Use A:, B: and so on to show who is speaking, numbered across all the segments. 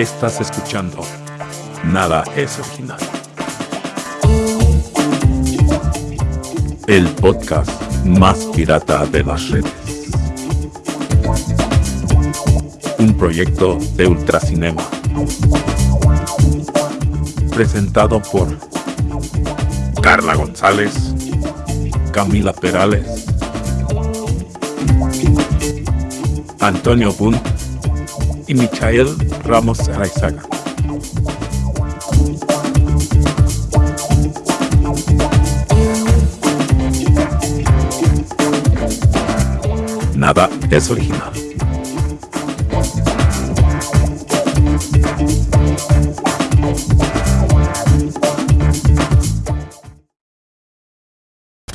A: Estás escuchando. Nada es original. El podcast más pirata de las redes. Un proyecto de Ultracinema. Presentado por Carla González, Camila Perales, Antonio Bunt y Michael Ramos Araizaga. Nada es original.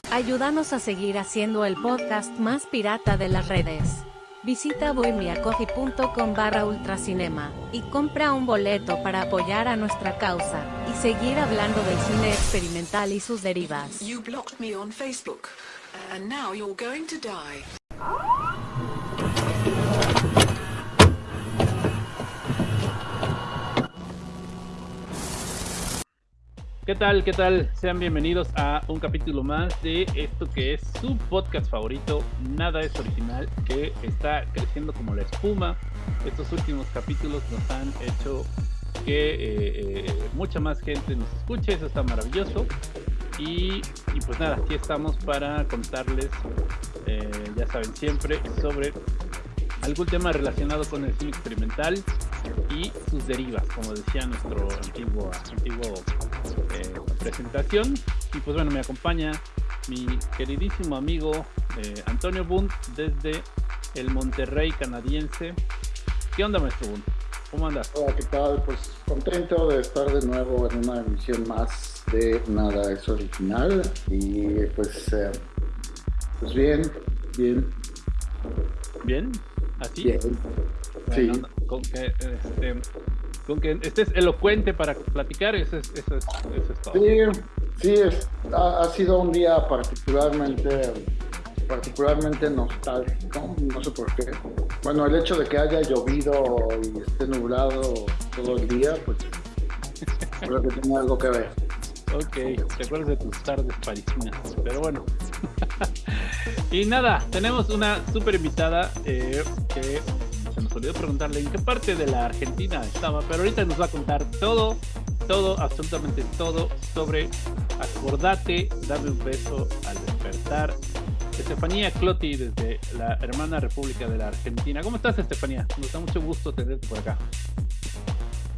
B: Ayúdanos a seguir haciendo el podcast más pirata de las redes. Visita bohemiacoffee.com barra ultracinema y compra un boleto para apoyar a nuestra causa y seguir hablando del cine experimental y sus derivas.
C: You blocked me on Facebook, and now you're going to die.
D: ¿Qué tal? ¿Qué tal? Sean bienvenidos a un capítulo más de esto que es su podcast favorito, Nada es Original, que está creciendo como la espuma. Estos últimos capítulos nos han hecho que eh, eh, mucha más gente nos escuche, eso está maravilloso. Y, y pues nada, aquí estamos para contarles, eh, ya saben siempre, sobre algún tema relacionado con el cine experimental y sus derivas, como decía nuestro antiguo, antiguo presentación. Y pues bueno, me acompaña mi queridísimo amigo eh, Antonio Bunt desde el Monterrey canadiense. ¿Qué onda, maestro Bunt? ¿Cómo andas?
E: Hola, ¿qué tal? Pues contento de estar de nuevo en una emisión más de Nada es Original. Y pues, eh, pues bien, bien,
D: ¿Bien? ¿Así?
E: bien. Sí.
D: Con que, este, con que estés elocuente para platicar, eso es, eso es, eso es todo.
E: Sí, sí, es- ha, ha sido un día particularmente, particularmente nostálgico, no sé por qué. Bueno, el hecho de que haya llovido y esté nublado todo el día, pues creo que tiene algo que ver.
D: Ok, te acuerdas de tus tardes parisinas, pero bueno. y nada, tenemos una super invitada eh, que se nos olvidó preguntarle en qué parte de la Argentina estaba, pero ahorita nos va a contar todo, todo, absolutamente todo sobre Acordate, dame un beso al despertar. Estefanía Clotti desde la hermana República de la Argentina. ¿Cómo estás, Estefanía? Nos da mucho gusto tenerte por acá.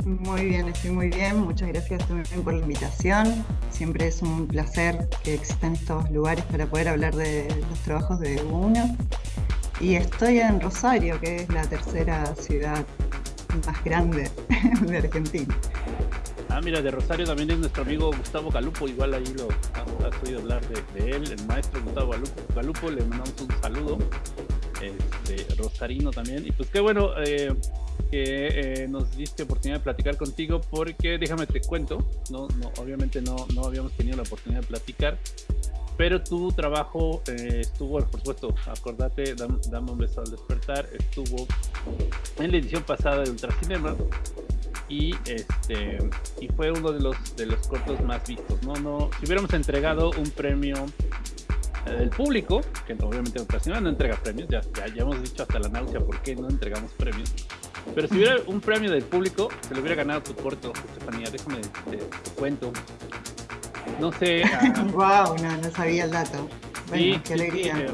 F: Muy bien, estoy muy bien. Muchas gracias también por la invitación. Siempre es un placer que existan estos lugares para poder hablar de los trabajos de uno. Y estoy en Rosario, que es la tercera ciudad más grande de Argentina.
D: Ah, mira, de Rosario también es nuestro amigo Gustavo Galupo, igual ahí lo has, oído hablar de, de él, el maestro Gustavo Galupo, Galupo, le mandamos un saludo, este, Rosarino también, y pues qué bueno eh, que eh, nos diste oportunidad de platicar contigo, porque déjame te cuento, no, no, obviamente no, no habíamos tenido la oportunidad de platicar, pero tu trabajo eh, estuvo, por supuesto, acordate, dam- dame un beso al despertar, estuvo en la edición pasada de Ultracinema, y este y fue uno de los de los cortos más vistos no no si hubiéramos entregado un premio eh, del público que obviamente Ultracinema no entrega premios ya, ya hemos dicho hasta la náusea por qué no entregamos premios pero si hubiera un premio del público se lo hubiera ganado tu corto Estefanía déjame te cuento no sé
F: ¡Wow! No, no sabía el dato. Bueno,
D: Sí,
F: qué alegría.
D: sí, eh,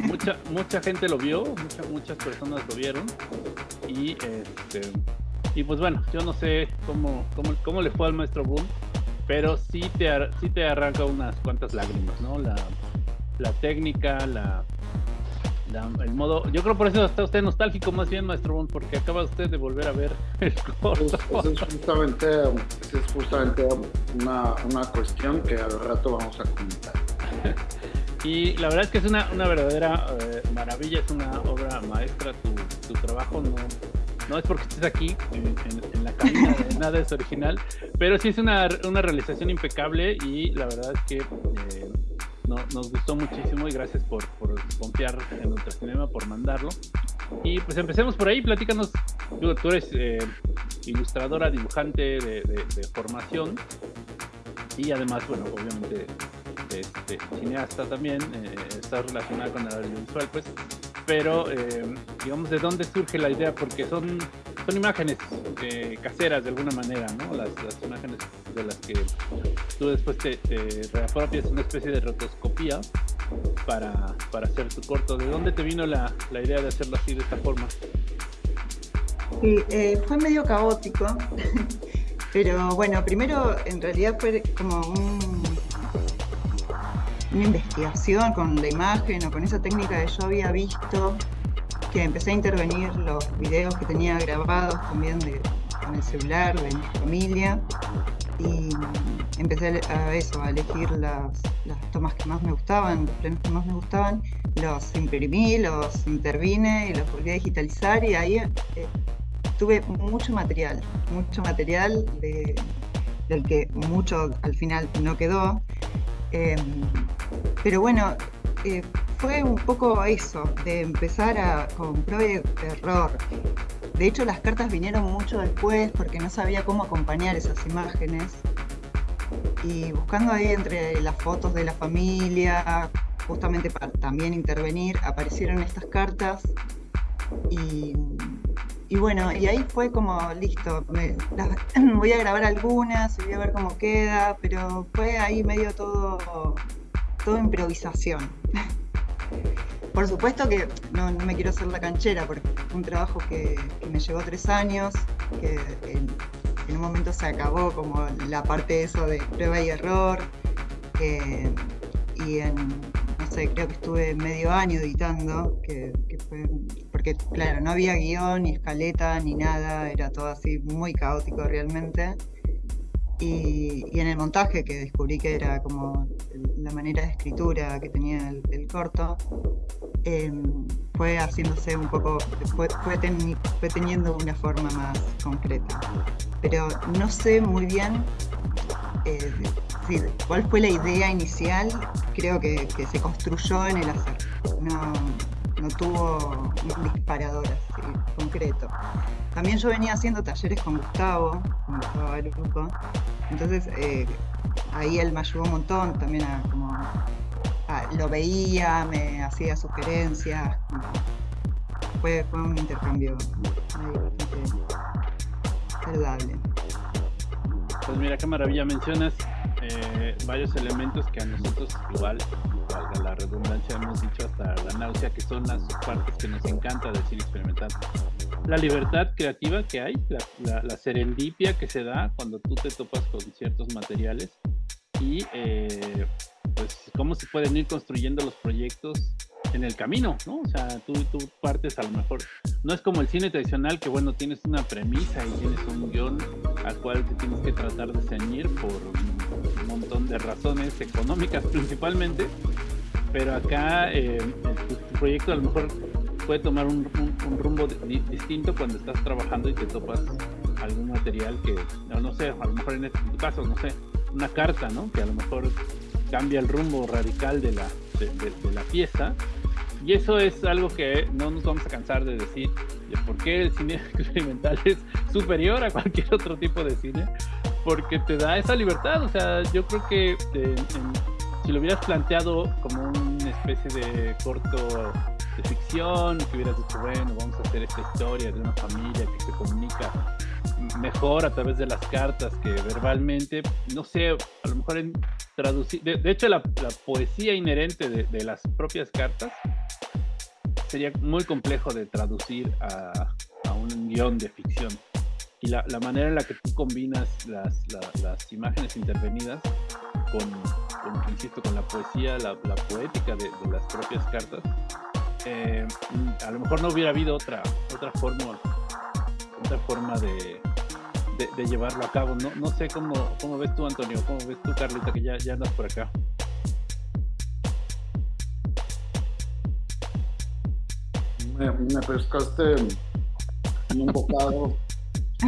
D: mucha, mucha gente lo vio, muchas muchas personas lo vieron. Y este y pues bueno, yo no sé cómo, cómo, cómo le fue al maestro Boom, pero sí te, ar- sí te arranca unas cuantas lágrimas, ¿no? La, la técnica, la, la- el modo. Yo creo por eso está usted nostálgico más bien, maestro Boom, porque acaba usted de volver a ver el corto.
E: Pues, es justamente, es justamente una, una cuestión que al rato vamos a comentar.
D: Y la verdad es que es una, una verdadera eh, maravilla, es una obra maestra tu, tu trabajo, no, no es porque estés aquí en, en- en la cabina, de nada es original, pero sí es una, una realización impecable y la verdad es que eh, no- nos gustó muchísimo y gracias por, confiar en Ultracinema, por mandarlo. Y pues empecemos por ahí, platícanos, tú eres eh, ilustradora, dibujante de, formación. Y además, bueno, obviamente cineasta también, eh, está relacionada con el audiovisual, pues, pero eh, digamos, ¿de dónde surge la idea? Porque son, son imágenes eh, caseras de alguna manera, ¿no? Las, imágenes de las que tú después te, te reapropias una especie de rotoscopía para, para hacer tu corto. ¿De dónde te vino la, la idea de hacerlo así, de esta forma?
F: Sí, fue medio caótico, pero bueno, primero en realidad fue como una investigación con la imagen o con esa técnica que yo había visto, que empecé a intervenir los videos que tenía grabados también con el celular de mi familia y empecé a eso, a elegir las, tomas que más me gustaban, los planos que más me gustaban, los imprimí, los intervine y los volví a digitalizar y ahí eh, tuve mucho material, mucho material del que mucho al final no quedó. Em, pero bueno, eh, fue un poco eso, de empezar a, con de error. De hecho, las cartas vinieron mucho después porque no sabía cómo acompañar esas imágenes. Y buscando ahí entre las fotos de la familia, justamente para también intervenir, aparecieron estas cartas. Y, bueno, y ahí fue como, listo, voy a grabar algunas, voy a ver cómo queda, pero fue ahí medio todo, todo improvisación. Por supuesto que no, me quiero hacer la canchera, porque fue un trabajo que, me llevó tres años, que en, un momento se acabó como la parte eso de prueba y error, y en, no sé, creo que estuve medio año editando, que, fue, porque claro, no había guion, ni escaleta, ni nada, era todo así muy caótico realmente. Y, en el montaje, que descubrí que era como la manera de escritura que tenía el, corto, em, fue haciéndose un poco, fue, fue, teniendo una forma más concreta. Pero no sé muy bien eh, cuál fue la idea inicial, creo que, se construyó en el hacer. No tuvo un disparador así concreto. También yo venía haciendo talleres con Gustavo, con Gustavo grupo, entonces eh, ahí él me ayudó un montón también a como lo veía, me hacía sugerencias, fue, fue un intercambio bastante saludable.
D: Pues mira qué maravilla mencionas eh, varios elementos que a nosotros igual, valga la redundancia, hemos dicho hasta la náusea, que son las partes que nos encanta del cine experimental. La libertad creativa que hay, la, serendipia que se da cuando tú te topas con ciertos materiales y eh, pues cómo se pueden ir construyendo los proyectos en el camino, ¿no? O sea, tú, tú partes a lo mejor, no es como el cine tradicional que bueno, tienes una premisa y tienes un guion al cual te tienes que tratar de ceñir por un montón de razones económicas principalmente, pero acá eh, tu, proyecto a lo mejor puede tomar un, rumbo distinto cuando estás trabajando y te topas algún material que, no, sé, a lo mejor en, este, tu caso, no sé, una carta, ¿no? Que a lo mejor cambia el rumbo radical de la, de la pieza y eso es algo que no nos vamos a cansar de decir, de por qué el cine experimental es superior a cualquier otro tipo de cine, porque te da esa libertad. O sea, yo creo que si lo hubieras planteado como una especie de corto de ficción, que hubieras dicho, bueno, vamos a hacer esta historia de una familia que se comunica mejor a través de las cartas que verbalmente, no sé, a lo mejor en traducir, de, hecho la, poesía inherente de, las propias cartas sería muy complejo de traducir a, un guion de ficción. Y la, manera en la que tú combinas las, imágenes intervenidas con, insisto, con la poesía, la, poética de, las propias cartas, eh, a lo mejor no hubiera habido otra, otra forma, otra forma de, de, llevarlo a cabo. No, no sé cómo, cómo ves tú, Antonio, cómo ves tú, Carlita, que ya, ya andas por acá.
E: Me, me pescaste en un bocado.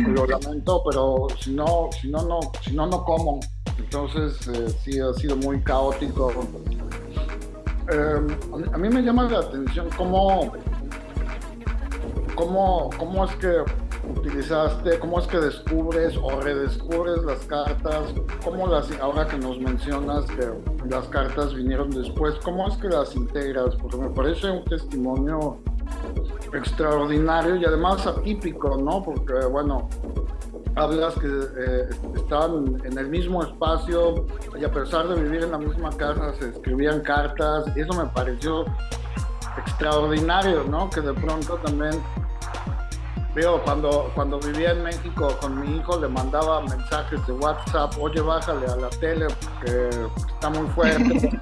E: Lo lamento, pero si no, si no, no, si no, no como. Entonces eh, sí ha sido muy caótico. Eh, a, mí me llama la atención cómo, cómo, cómo es que utilizaste, cómo es que descubres o redescubres las cartas, cómo las, ahora que nos mencionas que las cartas vinieron después, cómo es que las integras, porque me parece un testimonio extraordinario y además atípico, ¿no? Porque, bueno, hablas que eh, estaban en el mismo espacio y a pesar de vivir en la misma casa se escribían cartas y eso me pareció extraordinario, ¿no? Que de pronto también veo cuando, cuando vivía en México con mi hijo le mandaba mensajes de WhatsApp, oye bájale a la tele que está muy fuerte.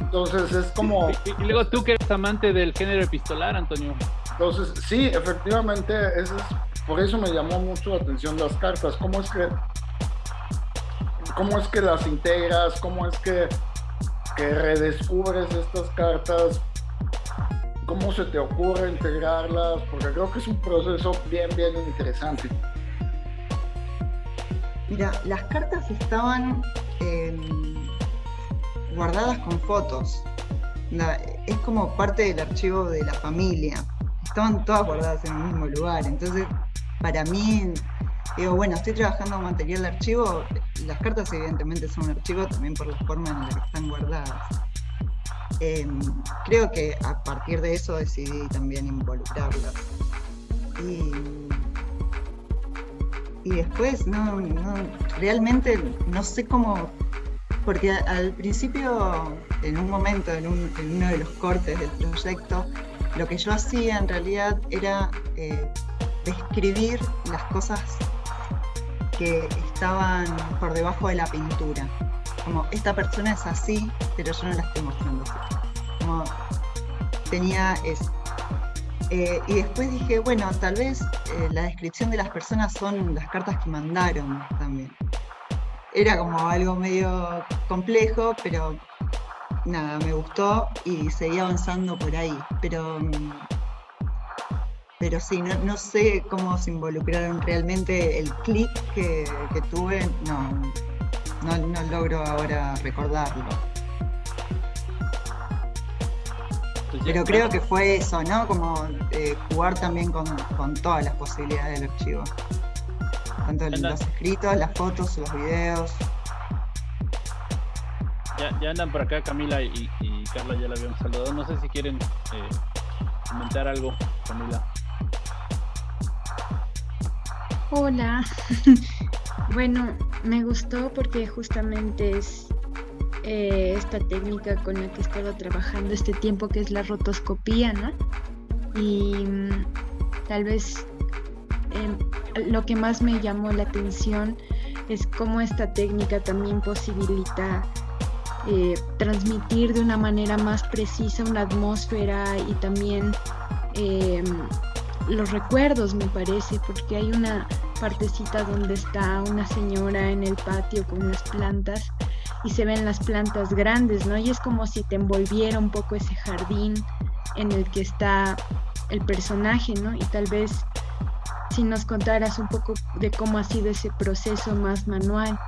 E: Entonces es como...
D: Y, luego tú que eres amante del género epistolar, Antonio.
E: Entonces, sí, efectivamente, eso es por eso me llamó mucho la atención las cartas. ¿Cómo es que, cómo es que las integras? ¿Cómo es que, que redescubres estas cartas? ¿Cómo se te ocurre integrarlas? Porque creo que es un proceso bien, bien interesante.
F: Mira, las cartas estaban em, guardadas con fotos. es como parte del archivo de la familia. Estaban todas guardadas en el mismo lugar. Entonces para mí, digo, bueno, estoy trabajando material de archivo, las cartas evidentemente son un archivo también por la forma en la que están guardadas. Em, creo que a partir de eso decidí también involucrarlas. Y, después, no, realmente no sé cómo, porque al principio, en un momento, en, uno de los cortes del proyecto, lo que yo hacía en realidad era eh, describir las cosas que estaban por debajo de la pintura. Como esta persona es así, pero yo no la estoy mostrando. Como tenía eso. Eh, y después dije, bueno, tal vez eh, la descripción de las personas son las cartas que mandaron también. Era como algo medio complejo, pero nada, me gustó y seguí avanzando por ahí. Pero mm, pero sí, no, sé cómo se involucraron realmente el clic que, tuve, no, no, logro ahora recordarlo. Pero creo que fue eso, ¿no? Como eh, jugar también con, todas las posibilidades del archivo. Tanto los escritos, las fotos, los videos.
D: Ya, andan por acá Camila y, Carla, ya la habíamos saludado. No sé si quieren eh, comentar algo, Camila.
G: Hola. bueno, me gustó porque justamente es eh, esta técnica con la que he estado trabajando este tiempo, que es la rotoscopía, ¿no? Y mm, tal vez em, lo que más me llamó la atención es cómo esta técnica también posibilita eh, transmitir de una manera más precisa una atmósfera y también em, los recuerdos, me parece, porque hay una partecita donde está una señora en el patio con unas plantas y se ven las plantas grandes, ¿no? Y es como si te envolviera un poco ese jardín en el que está el personaje, ¿no? Y tal vez si nos contaras un poco de cómo ha sido ese proceso más manual.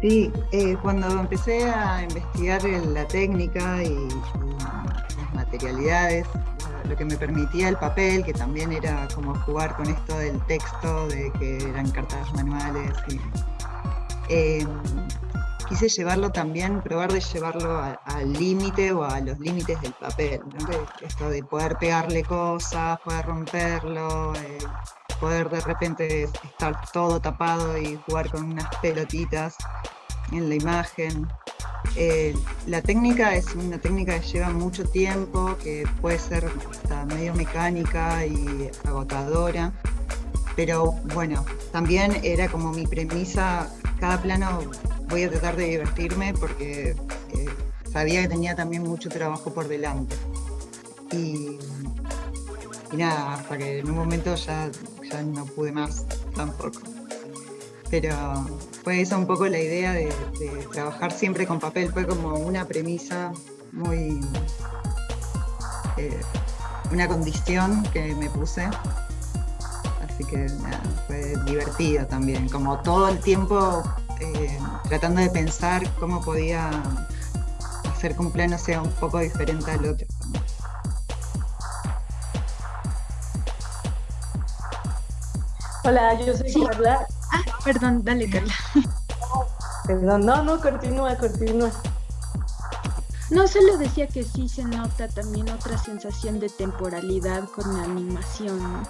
F: Sí, eh, cuando empecé a investigar la técnica y las materialidades, lo que me permitía el papel, que también era como jugar con esto del texto, de que eran cartas manuales. Em, quise llevarlo también, probar de llevarlo al límite o a los límites del papel. Esto de poder pegarle cosas, poder romperlo, eh, poder de repente estar todo tapado y jugar con unas pelotitas en la imagen. Eh, la técnica es una técnica que lleva mucho tiempo, que puede ser hasta medio mecánica y agotadora, pero bueno, también era como mi premisa, cada plano voy a tratar de divertirme porque eh, sabía que tenía también mucho trabajo por delante. Y, nada, hasta que en un momento ya, ya no pude más tampoco. Pero fue esa un poco la idea de, trabajar siempre con papel, fue como una premisa muy... Eh, una condición que me puse. Así que nada, fue divertido también, como todo el tiempo eh, tratando de pensar cómo podía hacer que un plano sea un poco diferente al otro.
H: Hola, yo soy Carla.
G: Ah, perdón, dale, Carla.
H: Perdón, no, no, continúa, continúa.
G: No, solo decía que sí se nota también otra sensación de temporalidad con la animación. ¿no?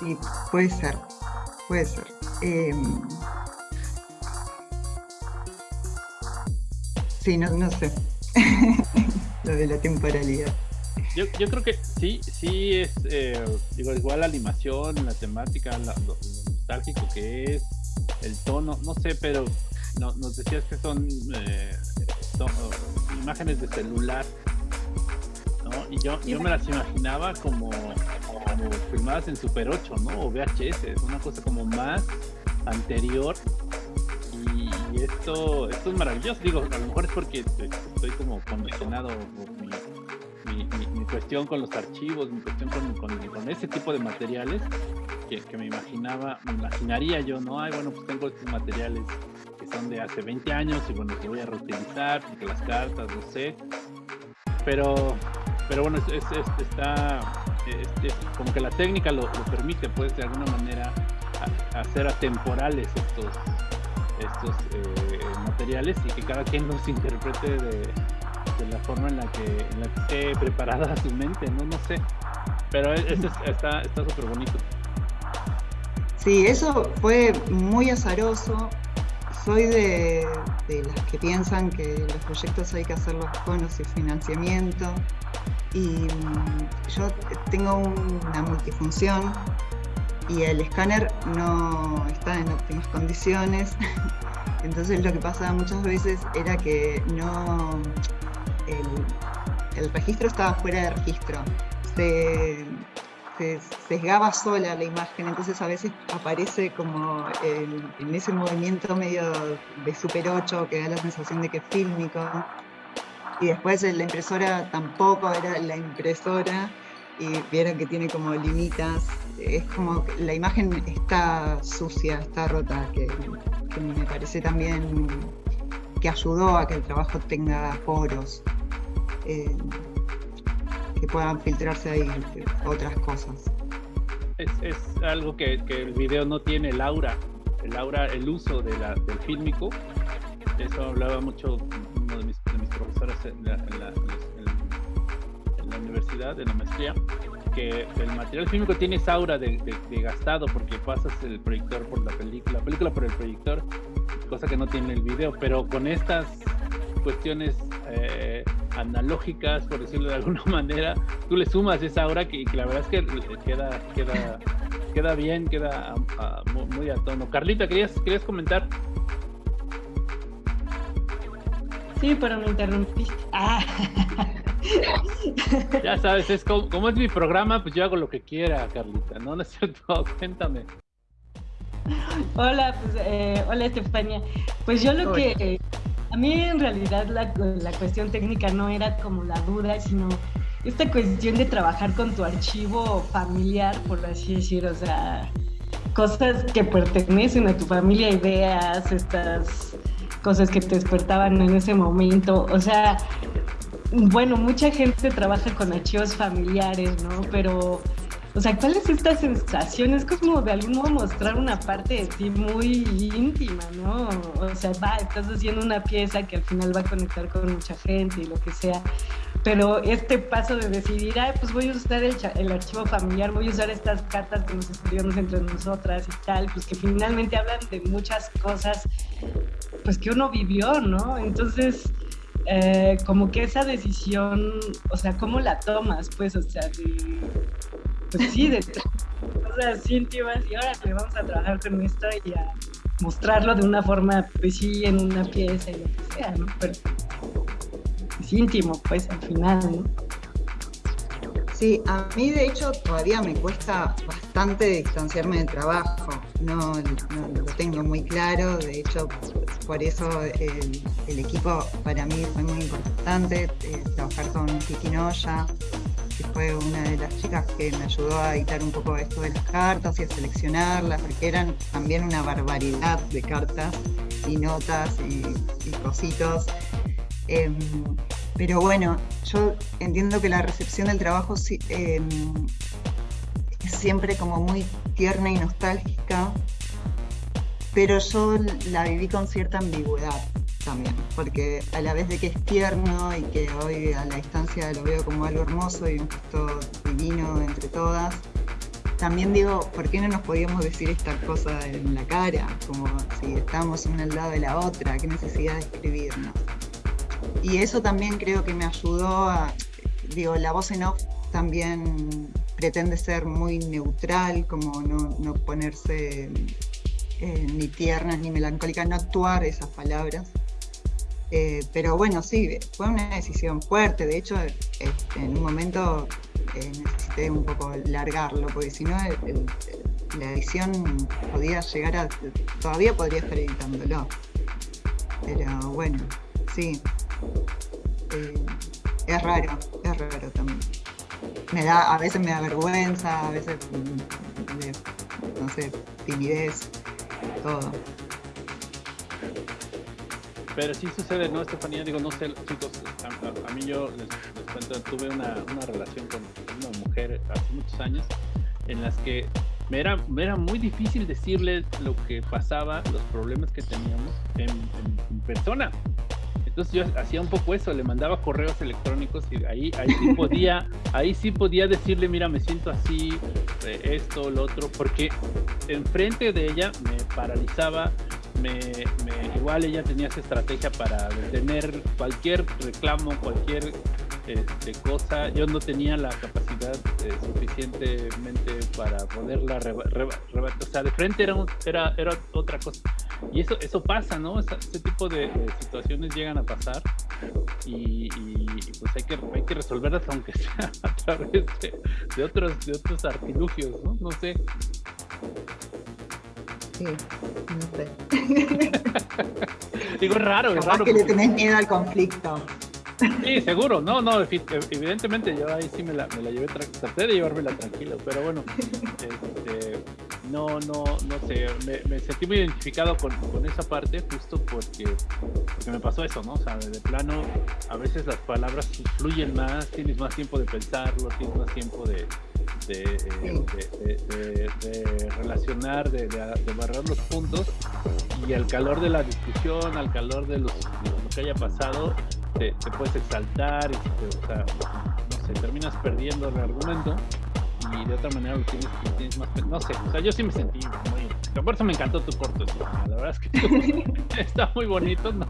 F: Sí, puede ser, puede ser. Em, sí, no, no sé. Lo de la temporalidad.
D: Yo, yo creo que sí, sí es, eh, digo, igual la animación, la temática, la- lo, nostálgico que es, el tono, no sé, pero no, nos decías que son, eh, oh, imágenes de celular, ¿no? Y yo, yo me las imaginaba como, como filmadas en Super 8, ¿no? O VHS, una cosa como más anterior. Y, esto, esto es maravilloso, digo, a lo mejor es porque eh, estoy como condicionado por mi, mi, cuestión con los archivos, mi cuestión con, ese tipo de materiales que, me imaginaba, me imaginaría yo, ¿no? Ay, bueno, pues tengo estos materiales que son de hace 20 años y bueno, que voy a reutilizar, porque las cartas, no sé. Pero, pero bueno, es, es- es- está, es- es como que la técnica lo, permite, pues, de alguna manera hacer atemporales estos, estos eh, materiales y que cada quien los interprete de, la forma en la que, en la que esté preparada su mente, no, no sé. Pero es- es- está súper bonito.
F: Sí, eso fue muy azaroso. Soy de, de las que piensan que los proyectos hay que hacerlos con o sin financiamiento. Y mm, yo tengo un- una multifunción y el escáner no está en óptimas condiciones. Entonces lo que pasaba muchas veces era que no el, registro estaba fuera de registro. Se, se sesgaba sola la imagen, entonces a veces aparece como en ese movimiento medio de Super 8 que da la sensación de que es fílmico. Y después la impresora tampoco era la impresora y vieron que tiene como limitas. Es como la imagen está sucia, está rota, que me parece también que ayudó a que el trabajo tenga poros. eh, que puedan filtrarse ahí otras cosas.
D: Es, es algo que, que el video no tiene, el aura, el aura, el uso de la, del fílmico. Eso hablaba mucho uno de mis, de mis profesores en la, en la- en en la universidad, en la maestría, que el material fílmico tiene esa aura de, de- de gastado porque pasas el proyector por la película, la película por el proyector, cosa que no tiene el video, pero con estas cuestiones eh, analógicas, por decirlo de alguna manera, tú le sumas esa aura que, que la verdad es que queda, queda, queda bien, queda ah, mu- muy a tono. Carlita, ¿querías, querías comentar?
H: Sí, pero me interrumpiste. Ah.
D: Ya sabes, es como, como es mi programa, pues yo hago lo que quiera, Carlita, ¿no? ¿No es cierto? Cuéntame.
H: Hola, pues, eh, hola Estefania. Pues yo lo
F: Hola.
H: que, a mí en realidad la, la cuestión técnica no era como la duda, sino esta cuestión de trabajar con tu archivo familiar, por así decir, o sea, cosas que pertenecen a tu familia, ideas, estas cosas que te despertaban en ese momento, o sea, bueno, mucha gente trabaja con archivos familiares, ¿no? Pero, o sea, ¿cuál es esta sensación? Es como de algún modo mostrar una parte de ti muy íntima, ¿no? O sea, va, estás haciendo una pieza que al final va a conectar con mucha gente y lo que sea. Pero este paso de decidir, ay, pues voy a usar el archivo familiar, voy a usar estas cartas que nos escribimos entre nosotras y tal, pues que finalmente hablan de muchas cosas, pues que uno vivió, ¿no? Entonces, eh, como que esa decisión, o sea, ¿cómo la tomas? Pues, o sea, de, pues sí, de cosas íntimas y ahora le vamos a trabajar con esto y a mostrarlo de una forma, pues sí, en una pieza y lo que sea, ¿no? Pero es íntimo, pues, al final, ¿no?
F: Sí, a mí de hecho todavía me cuesta bastante distanciarme del trabajo. No, lo tengo muy claro. De hecho, por eso el, el equipo para mí fue muy importante. eh, trabajar con Kiki Noya, que fue una de las chicas que me ayudó a editar un poco esto de las cartas y a seleccionarlas, porque eran también una barbaridad de cartas y notas y, y cositos. Em, Pero bueno, yo entiendo que la recepción del trabajo em, es siempre como muy tierna y nostálgica, pero yo la viví con cierta ambigüedad también, porque a la vez de que es tierno y que hoy a la distancia lo veo como algo hermoso y un gesto divino entre todas, también digo, ¿por qué no nos podíamos decir esta cosa en la cara? Como si estábamos una al lado de la otra, qué necesidad de escribirnos. Y eso también creo que me ayudó a, digo, la voz en off también pretende ser muy neutral, como no, ponerse eh, ni tiernas ni melancólicas, no actuar esas palabras. Eh, pero bueno, sí, fue una decisión fuerte. De hecho, este, en un momento eh, necesité un poco largarlo, porque si no, la edición podía llegar a. Todavía podría estar editándolo. Pero bueno, sí. Eh, es raro, es raro también. Me da, a veces me da vergüenza, a veces, mm, no sé, timidez, todo.
D: Pero sí sucede, ¿no, Estefanía? Digo, no sé, chicos, a, mí yo les, cuento, tuve una, relación con una mujer hace muchos años en las que me era, me era muy difícil decirle lo que pasaba, los problemas que teníamos en, persona. Entonces yo hacía un poco eso, le mandaba correos electrónicos y ahí, ahí sí podía, ahí sí podía decirle, mira, me siento así, eh, esto, lo otro, porque enfrente de ella me paralizaba me, igual ella tenía esa estrategia para detener cualquier reclamo, cualquier este, cosa. Yo no tenía la capacidad eh, suficientemente para poderla rebatir. o sea, de frente era, era, era otra cosa. Y eso, eso pasa, ¿no? ese tipo de, situaciones llegan a pasar y, pues hay que, hay que resolverlas aunque sea a través de, de otros, de otros artilugios, ¿no? No sé.
F: Sí, no sé.
D: Digo, es raro, es raro.
F: que le tenés miedo al conflicto.
D: Sí, seguro, no, no, evidentemente yo ahí sí me la, me la llevé, traté de llevármela tranquilo, pero bueno, este, no, no, no sé, me, sentí muy identificado con, con, esa parte justo porque, porque me pasó eso, ¿no? O sea, de plano, a veces las palabras fluyen más, tienes más tiempo de pensarlo, tienes más tiempo de, de, de, relacionar, de, barrar los puntos y al calor de la discusión, al calor de, los, lo que haya pasado, te, puedes exaltar y te, o sea, no sé, terminas perdiendo el argumento y de otra manera lo tienes, tienes más, no sé, o sea, yo sí me sentí muy, por eso me encantó tu corto, la verdad es que está muy bonito, no,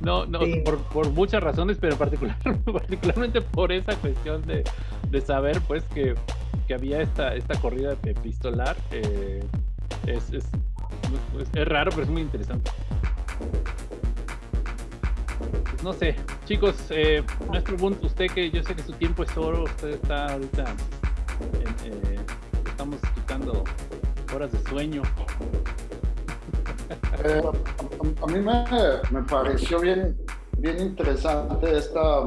D: no, no, por, por, muchas razones, pero particular, particularmente por esa cuestión de, de saber pues que que había esta, esta corrida epistolar. Eh, es, es, es, raro, pero es muy interesante. Pues no sé, chicos, eh, nuestro punto, usted que yo sé que su tiempo es oro, usted está ahorita, eh, estamos quitando horas de sueño.
E: Eh, a, mí me, me, pareció bien, bien interesante esta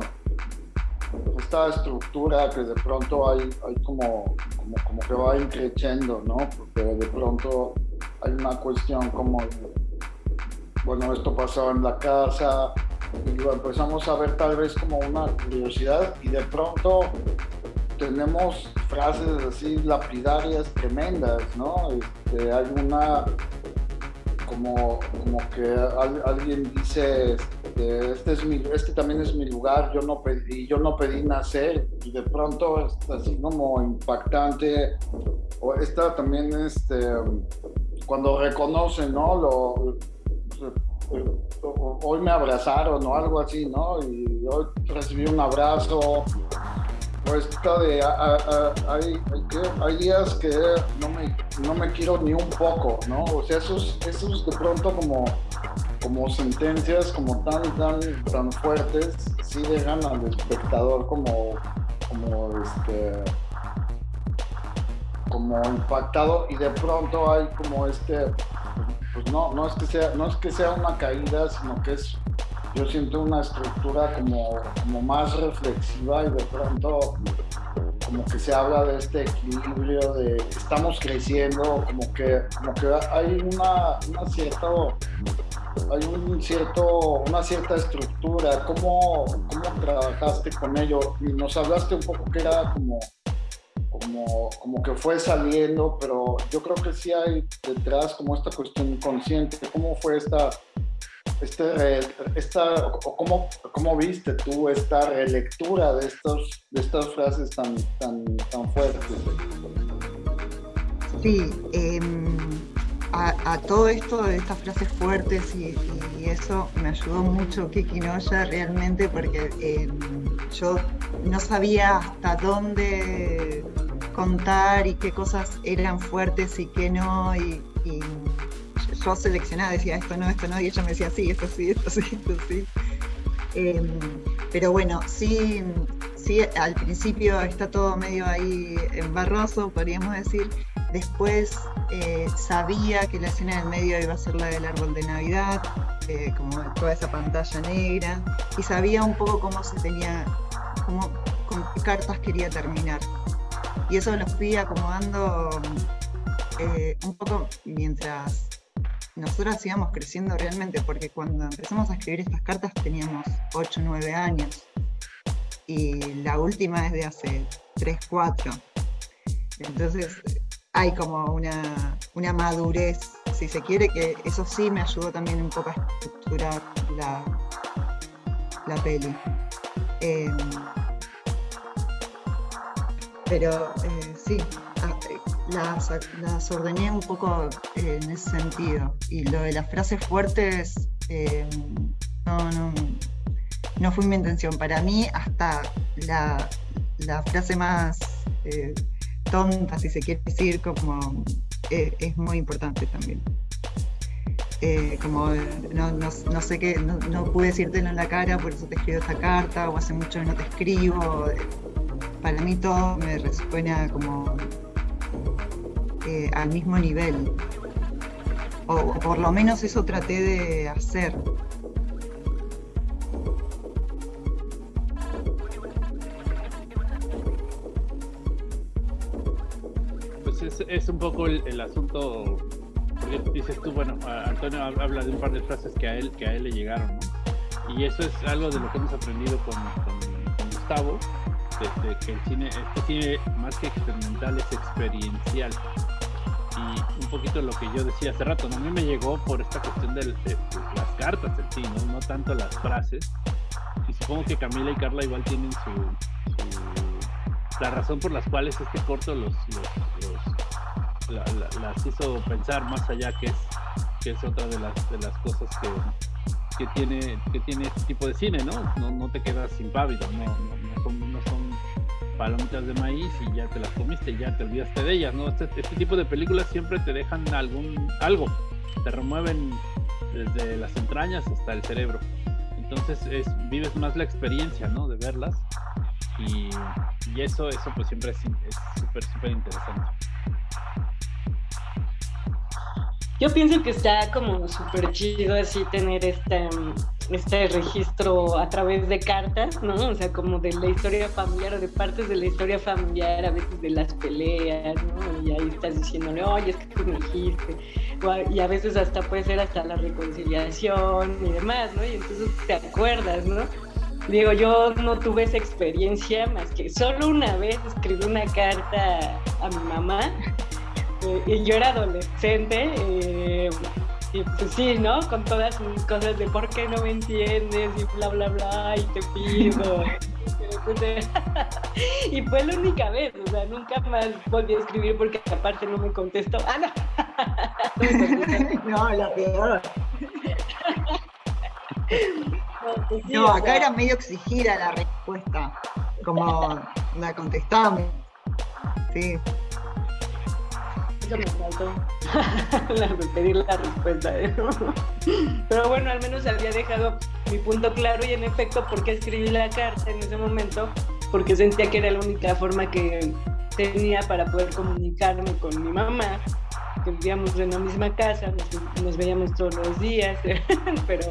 E: esta estructura que de pronto hay, hay como, como, que va increciendo, ¿no? Porque de pronto hay una cuestión como, bueno, esto pasaba en la casa, y lo empezamos a ver tal vez como una curiosidad y de pronto tenemos frases así lapidarias tremendas, ¿no? Este, hay una como, como que alguien dice este, es mi, este también es mi lugar, yo no pedí, yo no pedí nacer y de pronto es así como impactante. O esta también, este, cuando reconocen, ¿no? Hoy me abrazaron o algo así, ¿no? Y hoy recibí un abrazo. Pues de, hay, hay, días que no me, no me quiero ni un poco, ¿no? O sea, esos, esos de pronto como como sentencias como tan, tan, tan fuertes, sí dejan al espectador como, como este como impactado y de pronto hay como este pues no, no es que sea, no es que sea una caída, sino que es yo siento una estructura como, como más reflexiva y de pronto como que se habla de este equilibrio de estamos creciendo, como que, como que hay una, una cierta hay un cierto, una cierta estructura. ¿Cómo, ¿Cómo trabajaste con ello? Nos hablaste un poco que era como, como, como que fue saliendo, pero yo creo que sí hay detrás como esta cuestión inconsciente. ¿Cómo fue esta este, esta, ¿cómo, ¿cómo, viste tú esta relectura de, estos, de estas frases tan, tan, tan fuertes?
F: Sí, em, a, todo esto de estas frases fuertes y, eso me ayudó mucho Kiki Noya realmente porque em, yo no sabía hasta dónde contar y qué cosas eran fuertes y qué no yo seleccionaba, decía esto no, esto no, y ella me decía sí, esto sí, esto sí, esto sí. Em, pero bueno, sí, sí, al principio está todo medio ahí embarroso, podríamos decir. Después eh, sabía que la escena del medio iba a ser la del árbol de Navidad, eh, como toda esa pantalla negra, y sabía un poco cómo se tenía, cómo, con qué cartas quería terminar. Y eso lo fui acomodando eh, un poco mientras nosotros íbamos creciendo realmente, porque cuando empezamos a escribir estas cartas teníamos 8 o 9 años, y la última es de hace 3, 4. Entonces hay como una, una madurez, si se quiere, que eso sí me ayudó también un poco a estructurar la, la peli. Em, pero eh, sí, las, ordené un poco eh, en ese sentido. Y lo de las frases fuertes, eh, no, no, no, fue mi intención. Para mí, hasta la, frase más eh, tonta, si se quiere decir, como es muy importante también. como no, no, sé qué, no, pude decírtelo en la cara, por eso te escribo esta carta, o hace mucho que no te escribo. Para mí todo me resuena como al mismo nivel. O, por lo menos eso traté de hacer.
D: Pues es, un poco el, asunto, porque dices tú, bueno, Antonio habla de un par de frases que a él, que a él le llegaron, Y eso es algo de lo que hemos aprendido con, Gustavo, desde que el cine, este cine más que experimental es experiencial y un poquito lo que yo decía hace rato, a mí me llegó por esta cuestión de, las cartas en sí, ¿no? tanto las frases. Y supongo que Camila y Carla igual tienen su, la razón por las cuales este corto los, las hizo pensar más allá que es que es otra de las de las cosas que, que tiene que tiene este tipo de cine, ¿no? No, no te quedas impávido, no, no, no palomitas de maíz y ya te las comiste ya te olvidaste de ellas, ¿no? Este, este, tipo de películas siempre te dejan algún algo, te remueven desde las entrañas hasta el cerebro. Entonces es, vives más la experiencia, ¿no? De verlas y, y eso, eso pues siempre es súper, súper interesante.
H: Yo pienso que está como súper chido así tener este, este registro a través de cartas, ¿no? O sea, como de la historia familiar o de partes de la historia familiar, a veces de las peleas, ¿no? Y ahí estás diciéndole, oye, es que tú me dijiste. Y a veces hasta puede ser hasta la reconciliación y demás, ¿no? Y entonces te acuerdas, ¿no? Digo, yo no tuve esa experiencia más que solo una vez escribí una carta a mi mamá y yo era adolescente eh, y pues sí, ¿no? Con todas mis cosas de por qué no me entiendes y bla, bla, bla, y te pido. y fue la única vez, o sea, nunca más volví a escribir porque aparte no me contestó. Ah,
F: no. no, la peor. Pues no, acá era medio exigida la respuesta, como la contestamos. Sí
H: eso me faltó, pedir la respuesta. Pero bueno, al menos había dejado mi punto claro y en efecto, ¿por qué escribí la carta en ese momento? Porque sentía que era la única forma que tenía para poder comunicarme con mi mamá, que vivíamos en la misma casa, nos, veíamos todos los días, pero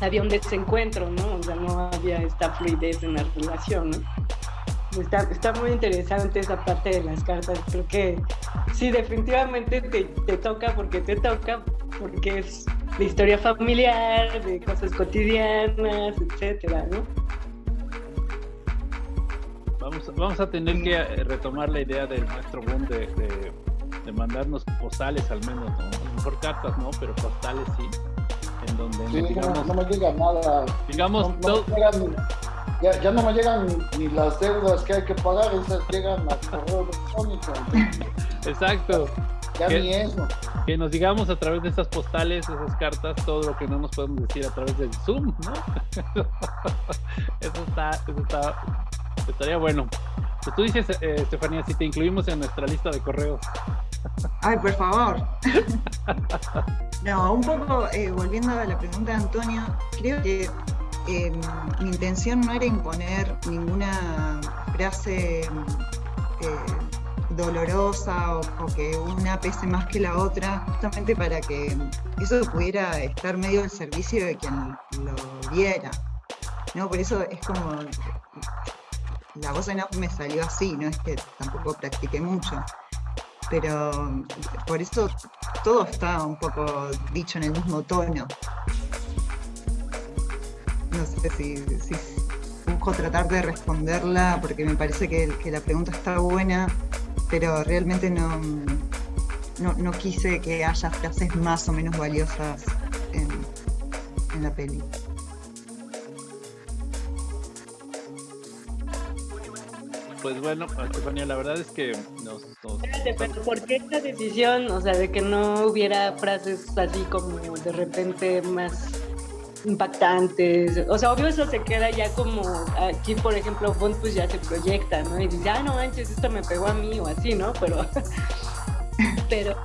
H: había un desencuentro, ¿no? O sea, no había esta fluidez en la relación. Está, está muy interesante esa parte de las cartas. Creo que sí, definitivamente te, te toca porque te toca, porque es de historia familiar, de cosas cotidianas, etcétera, ¿no?
D: Vamos, vamos a tener que retomar la idea del maestro Boom de, de, de mandarnos postales al menos, ¿no? A lo mejor cartas no, pero postales sí. En donde
E: Sí, no,
D: digamos,
E: no me llega nada.
D: digamos
E: No- no ya, ya no me llegan ni, ni las deudas que hay que pagar, esas llegan a correo electrónico.
D: exacto,
E: Ya
D: ¿Qué?
E: ni eso.
D: que nos digamos a través de esas postales, esas cartas, todo lo que no nos podemos decir a través del Zoom, ¿no? eso está, eso está, estaría bueno. Pues tú dices, eh, Estefanía, si te incluimos en nuestra lista de correos.
F: Ay, por favor. No, un poco eh, volviendo a la pregunta de Antonio, creo que eh, mi intención no era imponer ninguna frase eh, dolorosa o, o que una pese más que la otra, justamente para que eso pudiera estar medio al servicio de quien lo viera. ¿no? Por eso es como la voz en off me salió así, no es que tampoco practiqué mucho pero por eso todo está un poco dicho en el mismo tono. No sé si, si busco tratar de responderla porque me parece que, que la pregunta está buena, pero realmente no, no, no quise que haya frases más o menos valiosas en, en la peli.
D: Pues bueno, Estefanía, la verdad es que nos, nos-
H: Espérate, pero ¿por qué esta decisión? O sea, de que no hubiera frases así como de repente más impactantes. O sea, obvio eso se queda ya como aquí, por ejemplo, Bond pues ya se proyecta, ¿no? Y dice, ah, no manches, esto me pegó a mí o así, ¿no? Pero, pero,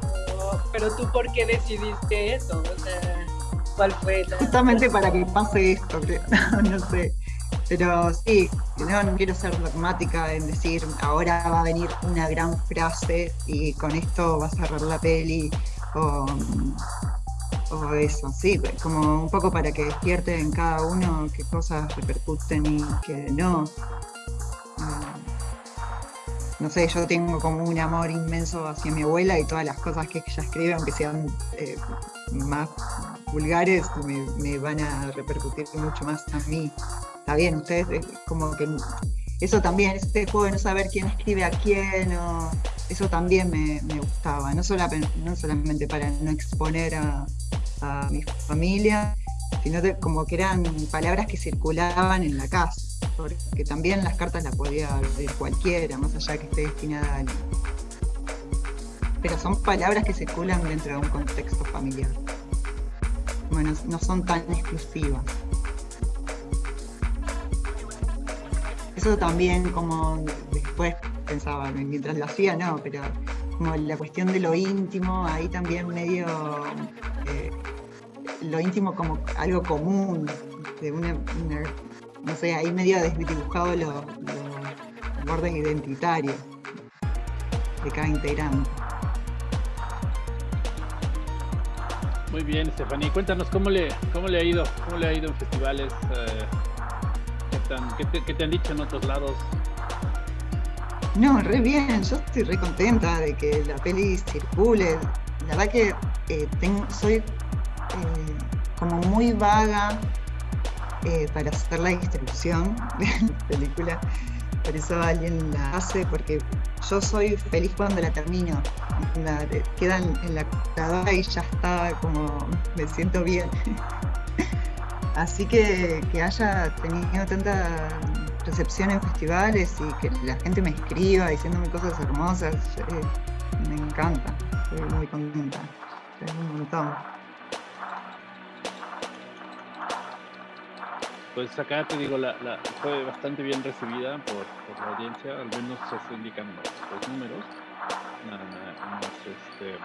H: pero tú, ¿por qué decidiste eso? O sea, ¿cuál fue la...
F: Justamente para que pase esto, creo. No, sé. Pero sí, no, no quiero ser dogmática en decir ahora va a venir una gran frase y con esto va a cerrar la peli o, o eso, sí, como un poco para que despierte en cada uno qué cosas repercuten y qué no. Ah, no sé, yo tengo como un amor inmenso hacia mi abuela y todas las cosas que ella escribe, aunque sean eh, más vulgares, me, me van a repercutir mucho más a mí. Está bien, ustedes como que eso también, este juego de no saber quién escribe a quién, eso también me, gustaba, no, sola- no solamente para no exponer a, mi familia, sino como que eran palabras que circulaban en la casa, porque también las cartas las podía abrir cualquiera, más allá que esté destinada a alguien. Pero son palabras que circulan dentro de un contexto familiar. Bueno, no son tan exclusivas. Eso también como después pensaba, mientras lo hacía, no, pero como la cuestión de lo íntimo, ahí también medio eh, lo íntimo como algo común, no sé, ahí medio desdibujado lo, lo borde identitario de cada integrante.
D: Muy bien, Estefanía. Cuéntanos cómo le, cómo le ha ido, cómo le ha ido en festivales, eh, qué, te, han dicho en otros lados.
F: No, re bien, yo estoy re contenta de que la peli circule. La verdad que eh, soy eh, como muy vaga eh, para hacer la distribución de la película. Por eso alguien la hace, porque yo soy feliz cuando la termino. La, queda en, en la computadora y ya está como me siento bien. Así que que haya tenido tanta recepción en festivales y que la gente me escriba diciéndome cosas hermosas, eh, me encanta, estoy muy contenta, es un montón.
D: Pues acá te digo, la, la- fue bastante bien recibida por, por la audiencia, al menos eso indican los, los números. Este,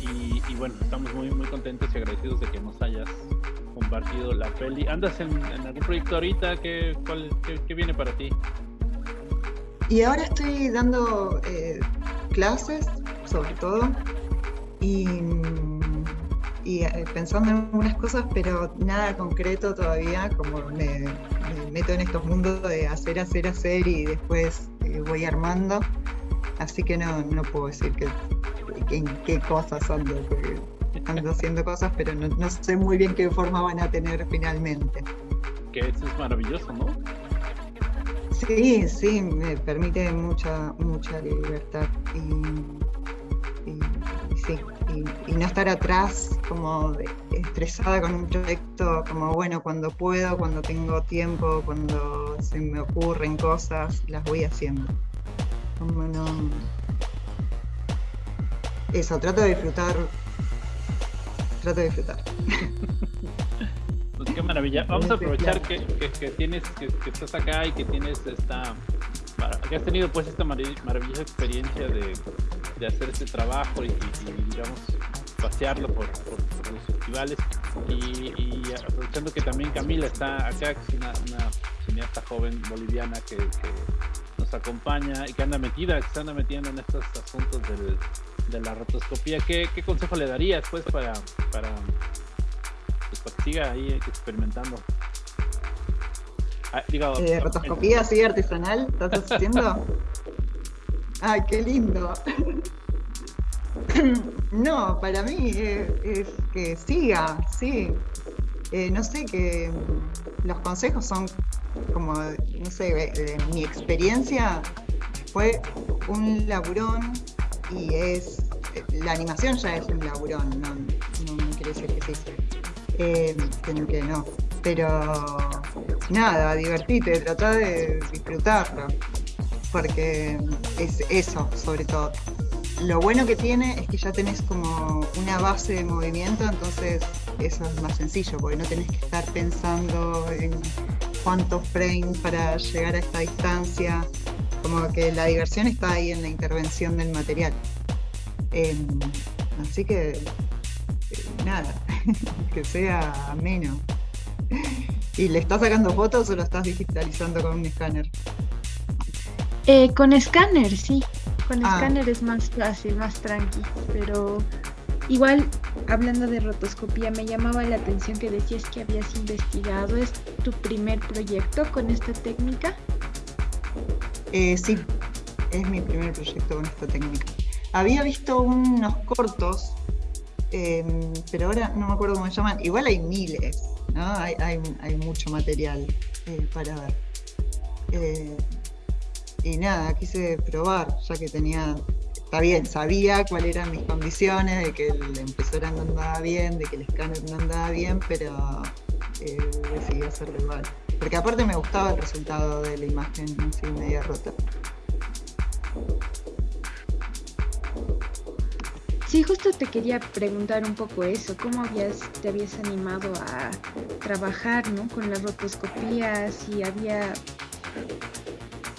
D: y, bueno, estamos muy muy contentos y agradecidos de que nos hayas compartido la peli. ¿Andas en, algún proyecto ahorita? ¿Qué, cuál, qué, viene para ti?
F: Y ahora estoy dando eh, clases, sobre todo, y, y eh, pensando en algunas cosas, pero nada concreto todavía, como me, me meto en estos mundos de hacer, hacer, hacer y después eh, voy armando. Así que no, no puedo decir que- en qué cosas ando, porque ando haciendo cosas, pero no, no sé muy bien qué forma van a tener finalmente.
D: Que eso es maravilloso, ¿no?
F: Sí, sí, me permite mucha, mucha libertad y, y- y sí, y, y no estar atrás como estresada con un proyecto, como bueno, cuando puedo, cuando tengo tiempo, cuando se me ocurren cosas, las voy haciendo. Como no... Eso, trato de disfrutar, trato de disfrutar.
D: Pues qué maravilla. Vamos a aprovechar que, que- que tienes, que, que estás acá y que tienes esta, que has tenido pues esta marav- maravillosa experiencia de, de hacer este trabajo y, y- y, digamos pasearlo por, por- por los festivales y, y aprovechando que también Camila está acá, que es una, una cineasta joven boliviana que, que nos acompaña y que anda metida, que se anda metiendo en estos asuntos del- de la rotoscopía. ¿Qué, qué consejo le darías pues para, para pues para que siga ahí experimentando. Ah, digo,
F: Eh, rotoscopía así artesanal, ¿estás haciendo? Ay, qué lindo. No, para mí es, es que siga, sí. Eh, no sé, que mm, los consejos son como, no sé, eh, mi experiencia fue un laburón y es, la animación ya es un laburón, no, no, no quiere decir que sí. Eh, que no. Pero nada, divertite, trata de disfrutarlo. Porque es eso, sobre todo. Lo bueno que tiene es que ya tenés como una base de movimiento, entonces eso es más sencillo, porque no tenés que estar pensando en cuántos frames para llegar a esta distancia. Como que la diversión está ahí en la intervención del material. Em, así que eh, nada, que sea ameno. ¿Y le estás sacando fotos o lo estás digitalizando con un escáner?
G: Eh, con escáner, sí. Con
F: Ah.
G: escáner es más fácil, más tranqui. Pero igual, hablando de rotoscopía, me llamaba la atención que decías que habías investigado. ¿Es tu primer proyecto con esta técnica?
F: Eh, sí, es mi primer proyecto con esta técnica. Había visto unos cortos, em, pero ahora no me acuerdo cómo se llaman. Igual hay miles, ¿no? Hay, mucho material eh, para ver. Eh, y nada, quise probar, ya que tenía, está bien, sabía cuáles eran mis condiciones, de que el impresora no andaba bien, de que el escáner no andaba bien, pero eh, decidí hacerlo igual. Porque aparte me gustaba el resultado de la imagen así media rota.
G: Sí, justo te quería preguntar un poco eso, ¿cómo habías, te habías animado a trabajar ¿no? con la rotoscopía? Si había,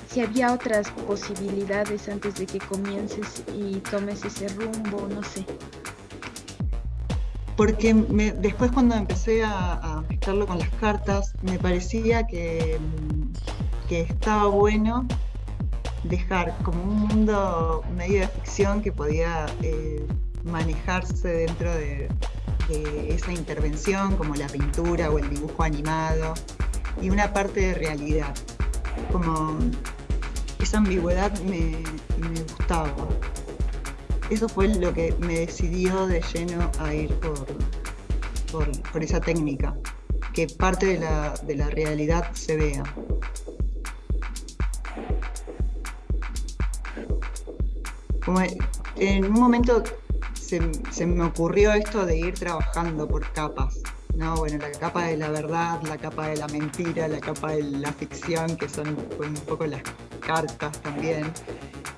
G: si había otras posibilidades antes de que comiences y tomes ese rumbo, no sé.
F: Porque después cuando empecé a, a mezclarlo con las cartas, me parecía que, mm, estaba bueno dejar como un mundo medio de ficción que podía eh, manejarse dentro de, esa intervención, como la pintura o el dibujo animado, y una parte de realidad. Como esa ambigüedad me gustaba. Eso fue lo que me decidió de lleno a ir por, por, esa técnica, que parte de la, de la realidad se vea. En un momento se, se me ocurrió esto de ir trabajando por capas. ¿No? Bueno, la capa de la verdad, la capa de la mentira, la capa de la ficción, que son un poco las cartas también,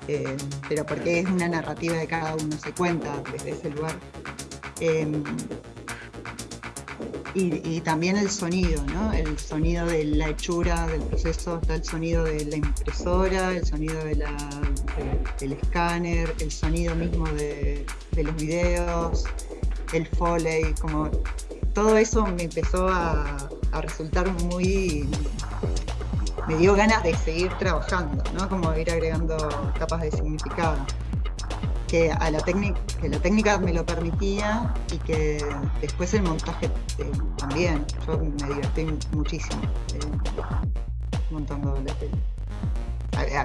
F: eh, pero porque es una narrativa de cada uno, se cuenta desde ese lugar. Eh, y, también el sonido, ¿no? El sonido de la hechura del proceso, está el sonido de la impresora, el sonido de la, de- del escáner, el sonido mismo de, de los videos, el foley, como todo eso me empezó a, resultar muy... me dio ganas de seguir trabajando, ¿no? Como ir agregando capas de significado. que a la técnica que la técnica me lo permitía y que después el montaje eh, también yo me divertí muchísimo eh, montando la tele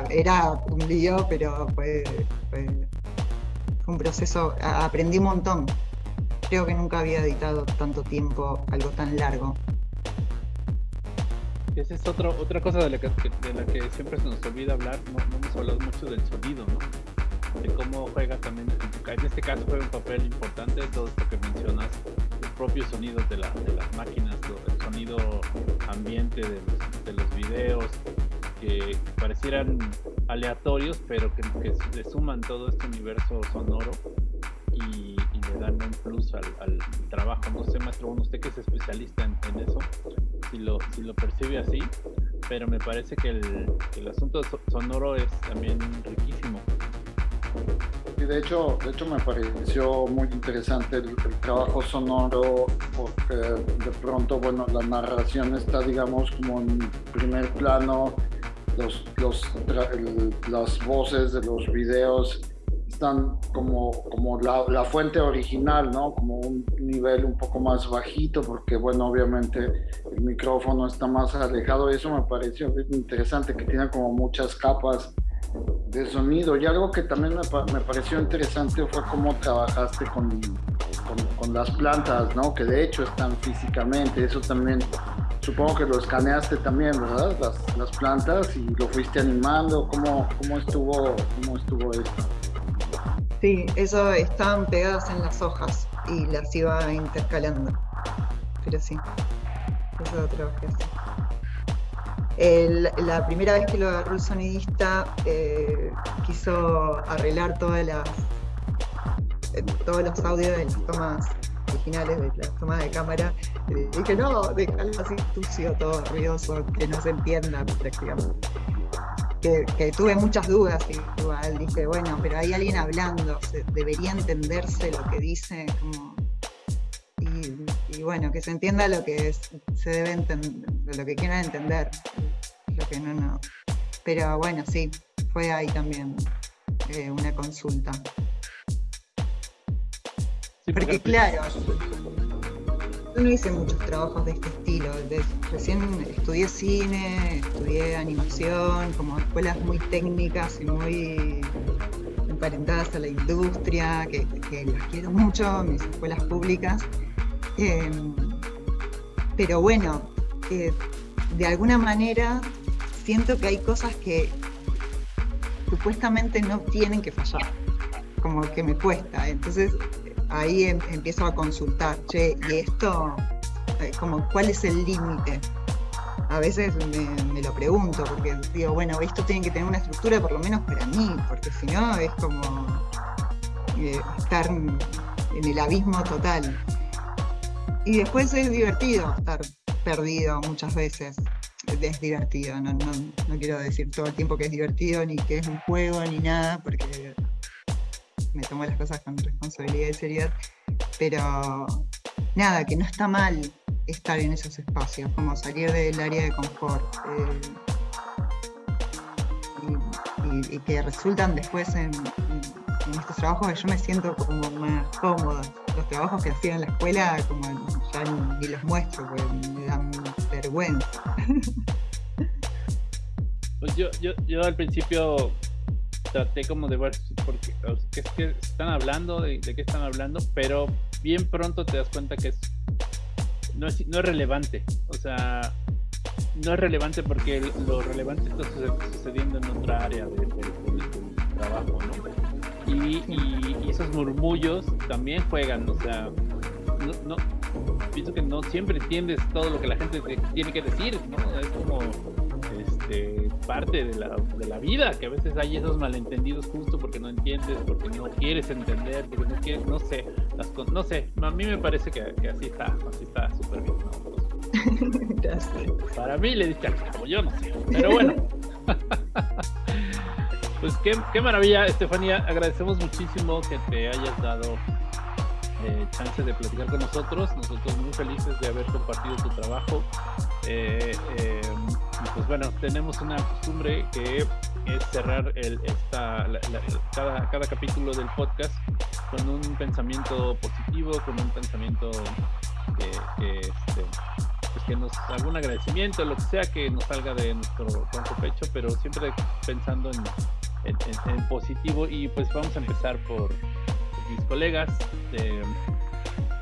F: era un lío pero fue, un proceso aprendí un montón creo que nunca había editado tanto tiempo algo tan largo
D: esa es otro, otra cosa de la, que, de la que siempre se nos olvida hablar, no, hemos hablado mucho del sonido, ¿no? de cómo juega también, en este caso juega un papel importante todo esto que mencionas, los propios sonidos de, la, de las máquinas, el sonido ambiente de los, de los videos, que parecieran aleatorios, pero que, que le suman todo este universo sonoro y, le dan un plus al, al, trabajo. No sé, maestro, usted que es especialista en, eso, si lo, si lo percibe así, pero me parece que el, el asunto sonoro es también riquísimo
E: y de hecho, de hecho me pareció muy interesante el, trabajo sonoro porque de pronto, bueno, la narración está, digamos, como en primer plano, los, los, las voces de los videos están como, como la, la, fuente original, ¿no? Como un nivel un poco más bajito, porque, bueno, obviamente el micrófono está más alejado eso me pareció interesante, que tiene como muchas capas de sonido. Y algo que también me, me pareció interesante fue cómo trabajaste con, con, con, las plantas, ¿no? Que de hecho están físicamente. Eso también, supongo que lo escaneaste también, ¿verdad? Las, las plantas y lo fuiste animando. ¿Cómo, cómo, estuvo, ¿Cómo estuvo esto?
F: Sí, eso estaban pegadas en las hojas y las iba intercalando. Pero sí, eso lo trabajé así la primera vez que lo agarró el sonidista eh, quiso arreglar todas las, eh, todos los audios de las tomas originales, de las tomas de cámara. Dije, no, déjalo así sucio, todo ruidoso, que no se entienda prácticamente. Que, que, tuve muchas dudas igual, dije, bueno, pero hay alguien hablando, debería entenderse lo que dice, como... y, y, bueno, que se entienda lo que es, se debe entender, lo que quieran entender que no, no. Pero bueno, sí, fue ahí también eh, una consulta. porque, claro, yo no hice muchos trabajos de este estilo. Recién estudié cine, estudié animación, como escuelas muy técnicas y muy emparentadas a la industria, que, las quiero mucho, mis escuelas públicas. Em, pero bueno, eh, de alguna manera siento que hay cosas que supuestamente no tienen que fallar, como que me cuesta. Entonces ahí em, empiezo a consultar, che, y esto, eh, como, ¿cuál es el límite? A veces me, lo pregunto, porque digo, bueno, esto tiene que tener una estructura por lo menos para mí, porque si no es como eh, estar en el abismo total. Y después es divertido estar perdido muchas veces es divertido, no, quiero decir todo el tiempo que es divertido, ni que es un juego, ni nada, porque me tomo las cosas con responsabilidad y seriedad, pero nada, que no está mal estar en esos espacios, como salir del área de confort. Eh, y, que resultan después en, estos trabajos yo me siento como más cómoda. Los trabajos que hacía en la escuela, como ya ni, los muestro, porque me dan vergüenza.
D: Pues yo, yo, yo al principio traté como de ver porque es que están hablando, de, qué están hablando, pero bien pronto te das cuenta que es no es, no es relevante. O sea, no es relevante porque lo relevante está sucediendo en otra área del trabajo, ¿no? Y, esos murmullos también juegan, o sea, no, pienso que no siempre entiendes todo lo que la gente tiene que decir, ¿no? Es como este, parte de la, de la vida, que a veces hay esos malentendidos justo porque no entiendes, porque no quieres entender, porque no quieres, no sé, las no sé, a mí me parece que, que así está, así está súper bien. Para mí le diste al cabo, yo no sé, pero bueno. pues qué, qué maravilla, Estefanía, agradecemos muchísimo que te hayas dado eh, chance de platicar con nosotros. Nosotros muy felices de haber compartido tu trabajo. Eh, eh, pues bueno, tenemos una costumbre que es cerrar el, esta, cada, cada capítulo del podcast con un pensamiento positivo, con un pensamiento que, que, este, pues que nos algún agradecimiento, lo que sea que nos salga de nuestro tronco pecho, pero siempre pensando en, en, positivo. Y pues vamos a empezar por, mis colegas. Eh,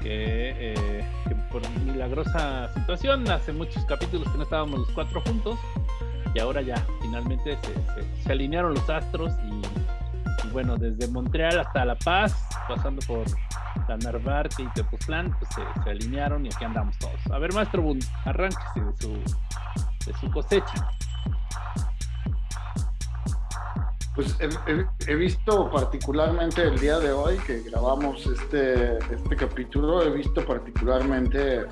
D: que, por milagrosa situación hace muchos capítulos que no estábamos los cuatro juntos y ahora ya finalmente se, alinearon los astros y, bueno desde Montreal hasta La Paz pasando por la Narvarte y Tepoztlán pues se, alinearon y aquí andamos todos a ver maestro Bund arránquese de su cosecha
E: Pues he, visto particularmente el día de hoy que grabamos este, este capítulo, he visto particularmente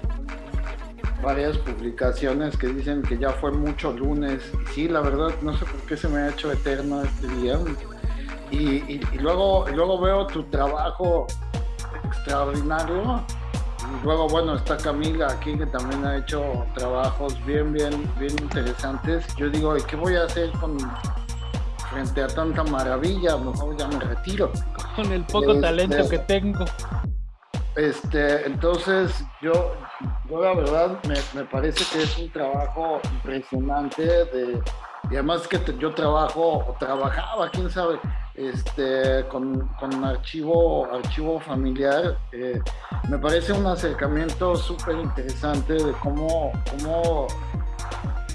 E: varias publicaciones que dicen que ya fue mucho lunes. sí, la verdad, no sé por qué se me ha hecho eterno este día. Y, luego, luego veo tu trabajo extraordinario. Y luego, bueno, está Camila aquí que también ha hecho trabajos bien, bien, bien interesantes. Yo digo, ¿y qué voy a hacer con frente a tanta maravilla, mejor ya me retiro.
D: Con el poco este, talento que tengo.
E: Este, entonces yo, yo la verdad me, parece que es un trabajo impresionante de, y además que yo trabajo o trabajaba, quién sabe, este, con, con archivo, archivo familiar. Eh, me parece un acercamiento súper interesante de cómo, cómo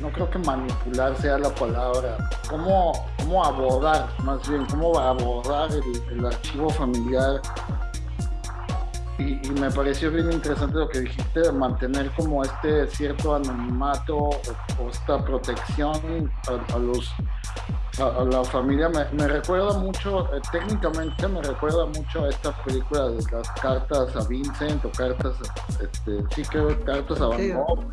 E: no creo que manipular sea la palabra, cómo, cómo abordar, más bien, cómo abordar el, archivo familiar. Y, me pareció bien interesante lo que dijiste de mantener como este cierto anonimato o, esta protección a, los la familia me, recuerda mucho, eh, técnicamente me recuerda mucho a esta película de las cartas a Vincent o cartas, este, sí creo, cartas a Van Gogh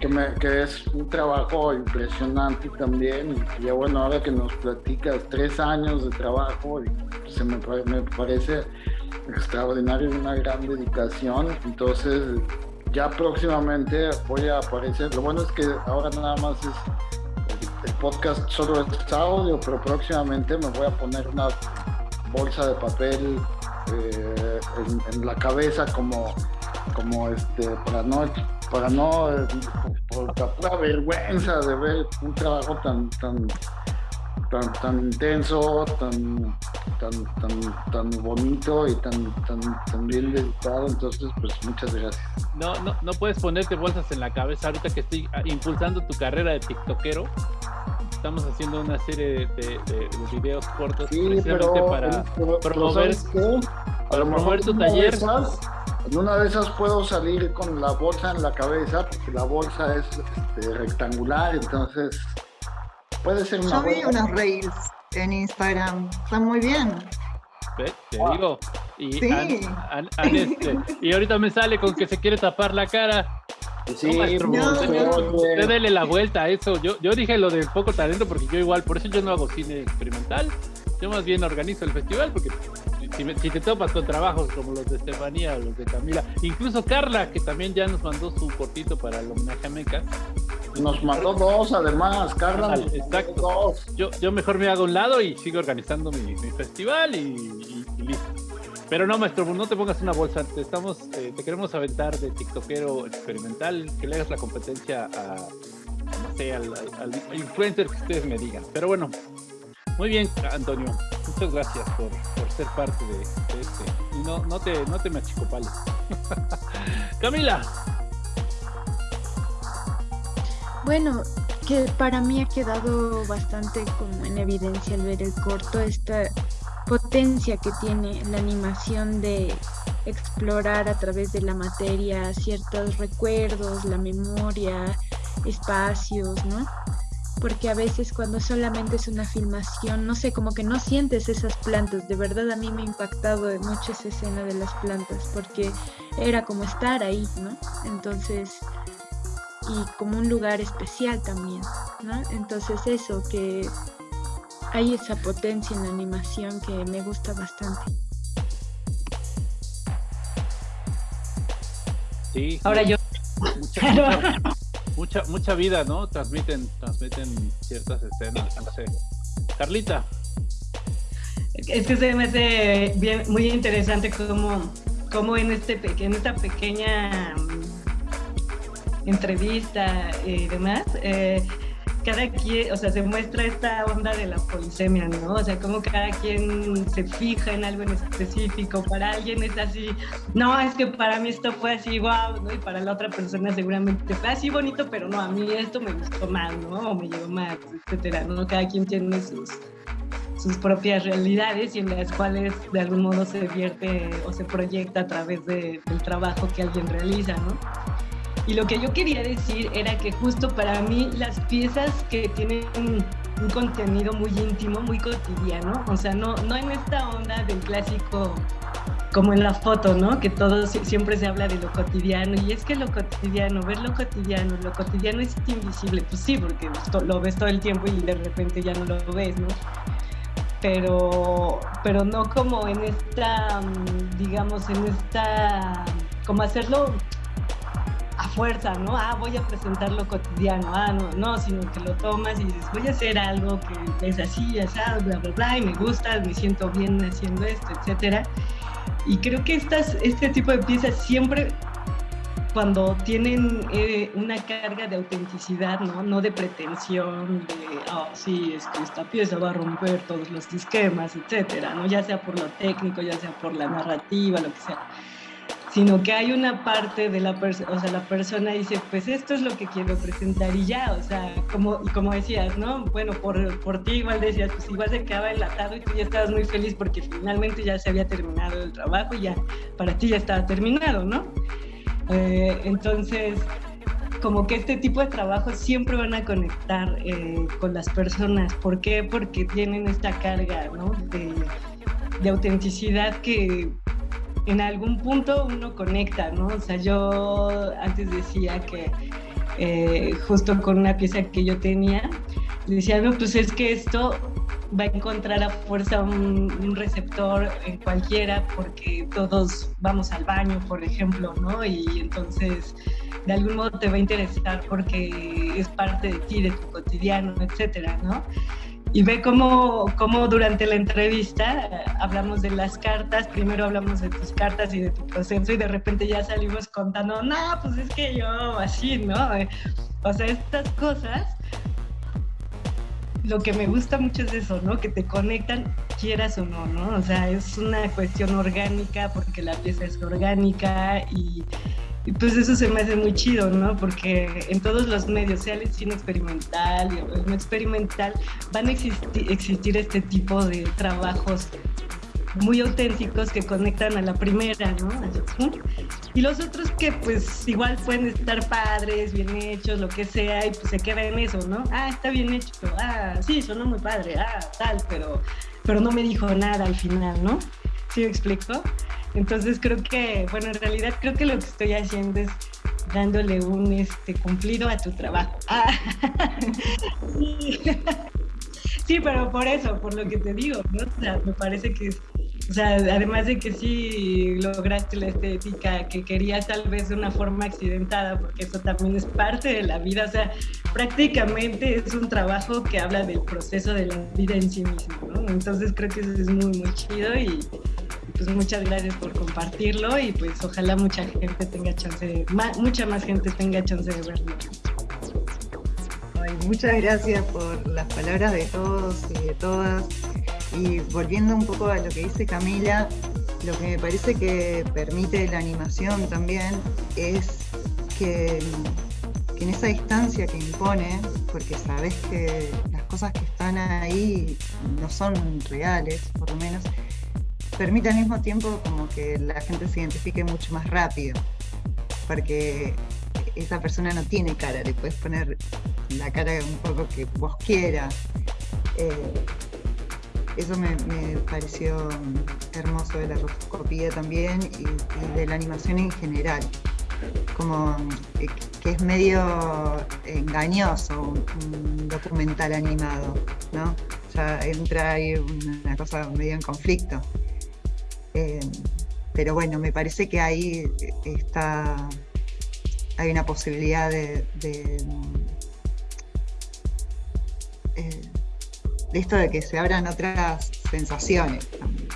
E: que, me, que, es un trabajo impresionante también. Y ya bueno, ahora que nos platicas tres años de trabajo, y se me, me parece extraordinario y una gran dedicación. Entonces, ya próximamente voy a aparecer. Lo bueno es que ahora nada más es el, podcast solo es audio, pero próximamente me voy a poner una bolsa de papel eh, en, la cabeza como, como este, para no para no, por la pura vergüenza de ver un trabajo tan, tan, tan intenso, tan, tan, tan, tan bonito y tan, tan, tan bien dedicado. Entonces, pues muchas gracias.
D: No, no, no puedes ponerte bolsas en la cabeza ahorita que estoy impulsando tu carrera de TikTokero. Estamos haciendo una serie de, de, videos cortos precisamente para promover, promover tu taller.
E: En una de esas puedo salir con la bolsa en la cabeza, porque la bolsa es este, rectangular, entonces puede ser una.
F: Yo vi unos reels en Instagram, están muy bien.
D: Te digo. Y, este, y ahorita me sale con que se quiere tapar la cara. Sí, no, usted dele la vuelta a eso. Yo, yo dije lo de poco talento porque yo igual, por eso yo no hago cine experimental. Yo más bien organizo el festival porque si, te topas con trabajos como los de Estefanía o los de Camila, incluso Carla, que también ya nos mandó su cortito para el homenaje a Meca.
E: Nos mandó dos además, Carla.
D: exacto. Yo, yo mejor me hago un lado y sigo organizando mi, festival y, listo. Pero no, maestro, no te pongas una bolsa. Te, estamos, eh, te queremos aventar de TikTokero experimental, que le hagas la competencia a, no sé, al, influencer que ustedes me digan. Pero bueno, muy bien, Antonio. Muchas gracias por, ser parte de, este. Y no, no te, no te machicopales. Camila.
G: Bueno, que para mí ha quedado bastante como en evidencia al ver el corto esta potencia que tiene la animación de explorar a través de la materia ciertos recuerdos, la memoria, espacios, ¿no? porque a veces cuando solamente es una filmación, no sé, como que no sientes esas plantas. De verdad a mí me ha impactado mucho esa escena de las plantas, porque era como estar ahí, ¿no? Entonces, y como un lugar especial también, ¿no? Entonces eso, que hay esa potencia en la animación que me gusta bastante.
D: Sí.
H: Ahora yo.
D: Mucha, mucha, mucha, mucha vida, ¿no? Transmiten, transmiten ciertas escenas, no sé. Carlita.
H: Es que se me hace bien, muy interesante cómo, cómo en, este, pe- en esta pequeña mm, entrevista y demás, eh, cada quien, o sea, se muestra esta onda de la polisemia, ¿no? O sea, como cada quien se fija en algo en específico. Para alguien es así, no, es que para mí esto fue así, wow, ¿no? Y para la otra persona seguramente fue así bonito, pero no, a mí esto me gustó más, ¿no? O me llegó más, etcétera, ¿no? Cada quien tiene sus sus propias realidades y en las cuales de algún modo se vierte o se proyecta a través de- del trabajo que alguien realiza, ¿no? Y lo que yo quería decir era que justo para mí las piezas que tienen un, contenido muy íntimo, muy cotidiano, o sea, no, no en esta onda del clásico como en la foto, ¿no? Que todo si- siempre se habla de lo cotidiano y es que lo cotidiano, ver lo cotidiano, lo cotidiano es invisible, pues sí, porque lo ves todo el tiempo y de repente ya no lo ves, ¿no? Pero, pero no como en esta, mm, digamos, en esta, como hacerlo a fuerza, ¿no? Ah, voy a presentar lo cotidiano, ah, no, no, sino que lo tomas y dices, voy a hacer algo que es así, así, bla, bla, bla, y me gusta, me siento bien haciendo esto, etcétera. Y creo que estas, este tipo de piezas siempre, cuando tienen eh, una carga de autenticidad, ¿no? No de pretensión, de, oh, sí, es que esta pieza va a romper todos los esquemas, etcétera, ¿no? Ya sea por lo técnico, ya sea por la narrativa, lo que sea sino que hay una parte de la persona, o sea, la persona dice, pues esto es lo que quiero presentar y ya, o sea, como, como decías, ¿no? Bueno, por, por ti igual decías, pues igual se quedaba enlatado y tú ya estabas muy feliz porque finalmente ya se había terminado el trabajo y ya, para ti ya estaba terminado, ¿no? Eh, entonces, como que este tipo de trabajos siempre van a conectar eh, con las personas. ¿Por qué? Porque tienen esta carga, ¿no? De, de autenticidad que en algún punto uno conecta, ¿no? O sea, yo antes decía que eh, justo con una pieza que yo tenía, decía, no, pues es que esto va a encontrar a fuerza un, un receptor en cualquiera porque todos vamos al baño, por ejemplo, ¿no? Y entonces de algún modo te va a interesar porque es parte de ti, de tu cotidiano, etcétera, ¿no? Y ve cómo, cómo durante la entrevista eh, hablamos de las cartas, primero hablamos de tus cartas y de tu proceso y de repente ya salimos contando, no, pues es que yo así, ¿no? Eh, O sea, estas cosas, lo que me gusta mucho es eso, ¿no? Que te conectan, quieras o no, ¿no? O sea, es una cuestión orgánica porque la pieza es orgánica y, y pues eso se me hace muy chido, ¿no? Porque en todos los medios, sea el cine experimental o el no experimental, van a existi- existir este tipo de trabajos muy auténticos que conectan a la primera, ¿no? Y los otros que pues igual pueden estar padres, bien hechos, lo que sea, y pues se queda en eso, ¿no? Ah, está bien hecho, ah, sí, sonó muy padre, ah, tal, pero, pero no me dijo nada al final, ¿no? ¿Sí me explico? Entonces creo que, bueno, en realidad creo que lo que estoy haciendo es dándole un este, cumplido a tu trabajo. Ah, sí. sí, pero por eso, por lo que te digo, ¿no? O sea, me parece que, o sea, además de que sí lograste la estética que querías tal vez de una forma accidentada, porque eso también es parte de la vida, o sea, prácticamente es un trabajo que habla del proceso de la vida en sí mismo, ¿no? Entonces creo que eso es muy, muy chido y pues muchas gracias por compartirlo y pues ojalá mucha gente tenga chance, de, mucha más gente tenga chance de verlo.
F: Muchas gracias por las palabras de todos y de todas. Y volviendo un poco a lo que dice Camila, lo que me parece que permite la animación también es que, en esa distancia que impone, porque sabes que las cosas que están ahí no son reales, por lo menos, permite al mismo tiempo como que la gente se identifique mucho más rápido, porque esa persona no tiene cara, le puedes poner la cara un poco que vos quieras. Eh, eso me, pareció hermoso de la rotoscopía también y, de la animación en general. Como eh, que es medio engañoso un, documental animado, ¿no? Ya entra ahí una cosa medio en conflicto. Eh, pero bueno, me parece que ahí está hay una posibilidad de, de, eh, de esto de que se abran otras sensaciones también.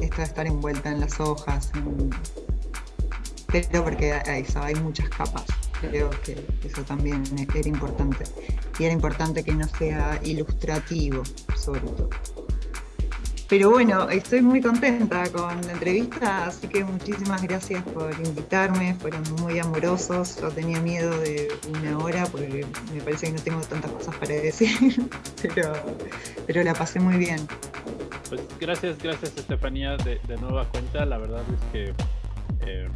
F: Esto de estar envuelta en las hojas, pero porque hay muchas capas. Creo que eso también era importante. Y era importante que no sea ilustrativo, sobre todo. Pero bueno, estoy muy contenta con la entrevista, así que muchísimas gracias por invitarme, fueron muy amorosos, yo tenía miedo de una hora porque me parece que no tengo tantas cosas para decir, pero, pero la pasé muy bien.
D: Pues gracias, gracias Estefanía de, nueva cuenta. La verdad es que eh,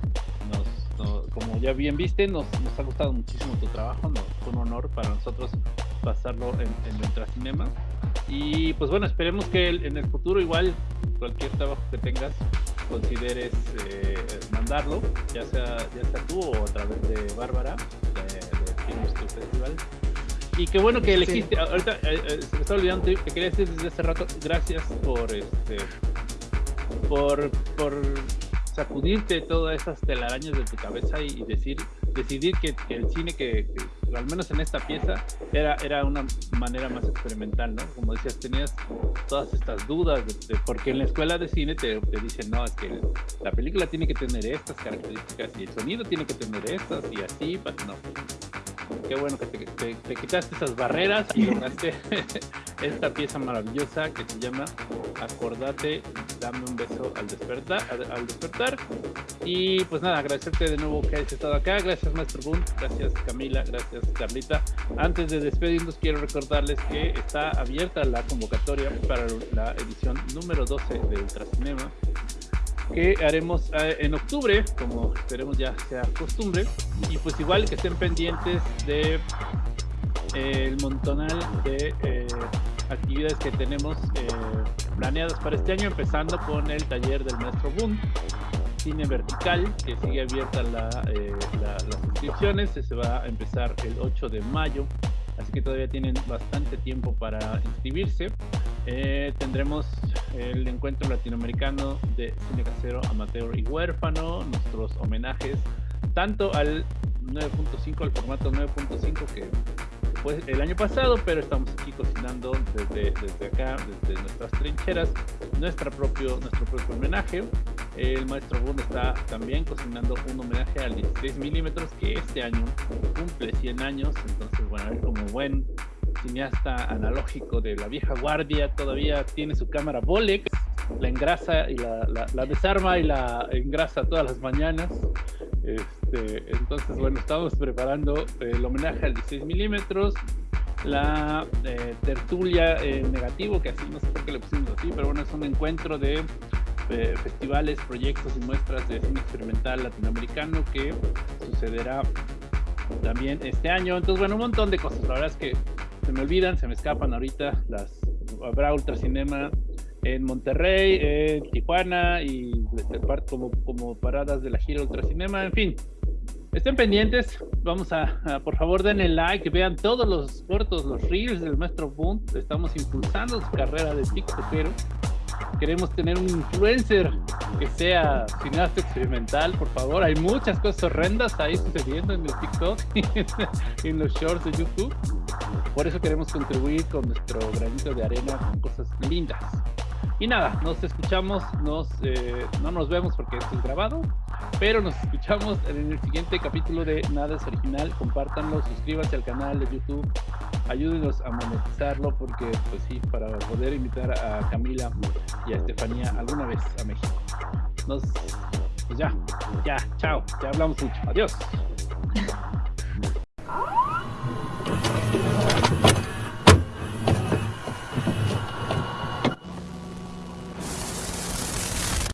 D: nos, no- como ya bien viste, nos, nos ha gustado muchísimo tu trabajo. Fue un honor para nosotros pasarlo en, en Ultracinema. Y pues bueno, esperemos que en el futuro igual cualquier trabajo que tengas consideres eh, mandarlo, ya sea, ya sea tú o a través de Bárbara de, de Festival. Y qué bueno que
F: Sí.
D: elegiste, ahorita eh, eh, se me está olvidando, te te quería decir desde hace rato, gracias por este por, por sacudirte todas esas telarañas de tu cabeza y, y decir, decidir que, el cine que, al menos en esta pieza, era, era una manera más experimental, ¿no? Como decías, tenías todas estas dudas, de, porque en la escuela de cine te, te dicen, no, es que la película tiene que tener estas características y el sonido tiene que tener estas y así, pero no. Qué bueno que te, te- te quitaste esas barreras y lograste esta pieza maravillosa que se llama Acordate, dame un beso al despertar, al despertar. Y pues nada, agradecerte de nuevo que hayas estado acá. Gracias, Maestro Boom. Gracias, Camila. Gracias, Carlita. Antes de despedirnos, quiero recordarles que está abierta la convocatoria para la edición número 12 de Ultracinema que haremos eh, en octubre, como esperemos ya sea costumbre, y pues igual que estén pendientes de eh, montonal de eh, actividades que tenemos eh, planeadas para este año, empezando con el taller del maestro Boom, cine vertical, que sigue abierta la, eh, la- las inscripciones, se va a empezar el 8 de mayo, así que todavía tienen bastante tiempo para inscribirse. Eh, tendremos el encuentro latinoamericano de cine casero, amateur y huérfano, nuestros homenajes tanto al 9.5, al formato 9.5 que fue el año pasado, pero estamos aquí cocinando desde, desde acá, desde nuestras trincheras, nuestra propio, nuestro propio homenaje. El maestro Bund está también cocinando un homenaje al 16 milímetros que este año cumple 100 años, entonces bueno, como buen cineasta analógico de la vieja guardia todavía tiene su cámara Bolex, la engrasa y la, desarma y la engrasa todas las mañanas. Este, entonces, bueno, estamos preparando el homenaje al 16 milímetros, la eh, tertulia en negativo, que así no sé por qué le pusimos así, pero bueno, es un encuentro de eh, festivales, proyectos y muestras de cine experimental latinoamericano que sucederá también este año. Entonces, bueno, un montón de cosas. La verdad es que se me olvidan, se me escapan ahorita. Las habrá Ultracinema en Monterrey, en Tijuana y como, como paradas de la gira Ultracinema. En fin, estén pendientes. Vamos a, a, por favor, denle like, vean todos los cortos, los reels del maestro Boom. Estamos impulsando su carrera de TikTokero. Queremos tener un influencer que sea cineasta experimental, por favor. Hay muchas cosas horrendas ahí sucediendo en el TikTok y en los shorts de YouTube. Por eso queremos contribuir con nuestro granito de arena con cosas lindas. Y nada, nos escuchamos, nos, eh, no nos vemos porque esto es grabado, pero nos escuchamos en el siguiente capítulo de Nada es Original. Compártanlo, suscríbanse al canal de YouTube, ayúdenos a monetizarlo porque, pues sí, para poder invitar a Camila y a Estefanía alguna vez a México. Nos, pues ya, ya, chao, ya hablamos mucho. Adiós.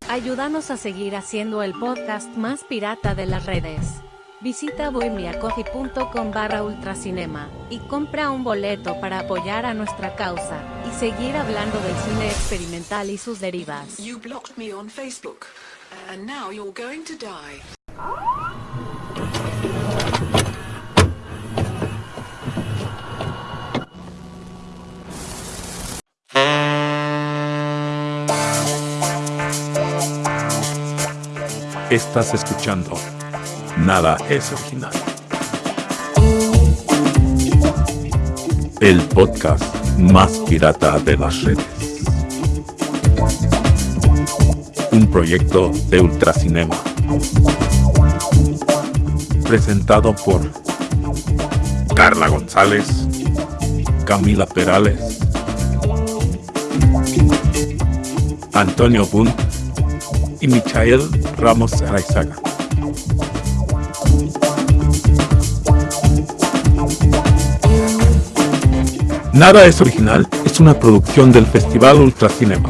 B: Ayúdanos a seguir haciendo el podcast más pirata de las redes. Visita bohemiacoffee.com barra ultracinema y compra un boleto para apoyar a nuestra causa y seguir hablando del cine experimental y sus derivas.
C: You blocked me on Facebook, and now you're going to die.
A: Estás escuchando Nada es original. El podcast más pirata de las redes. Un proyecto de Ultracinema. Presentado por Carla González, Camila Perales, Antonio Bunt y Michael Ramos Araizaga. Nada es original es una producción del Festival Ultracinema.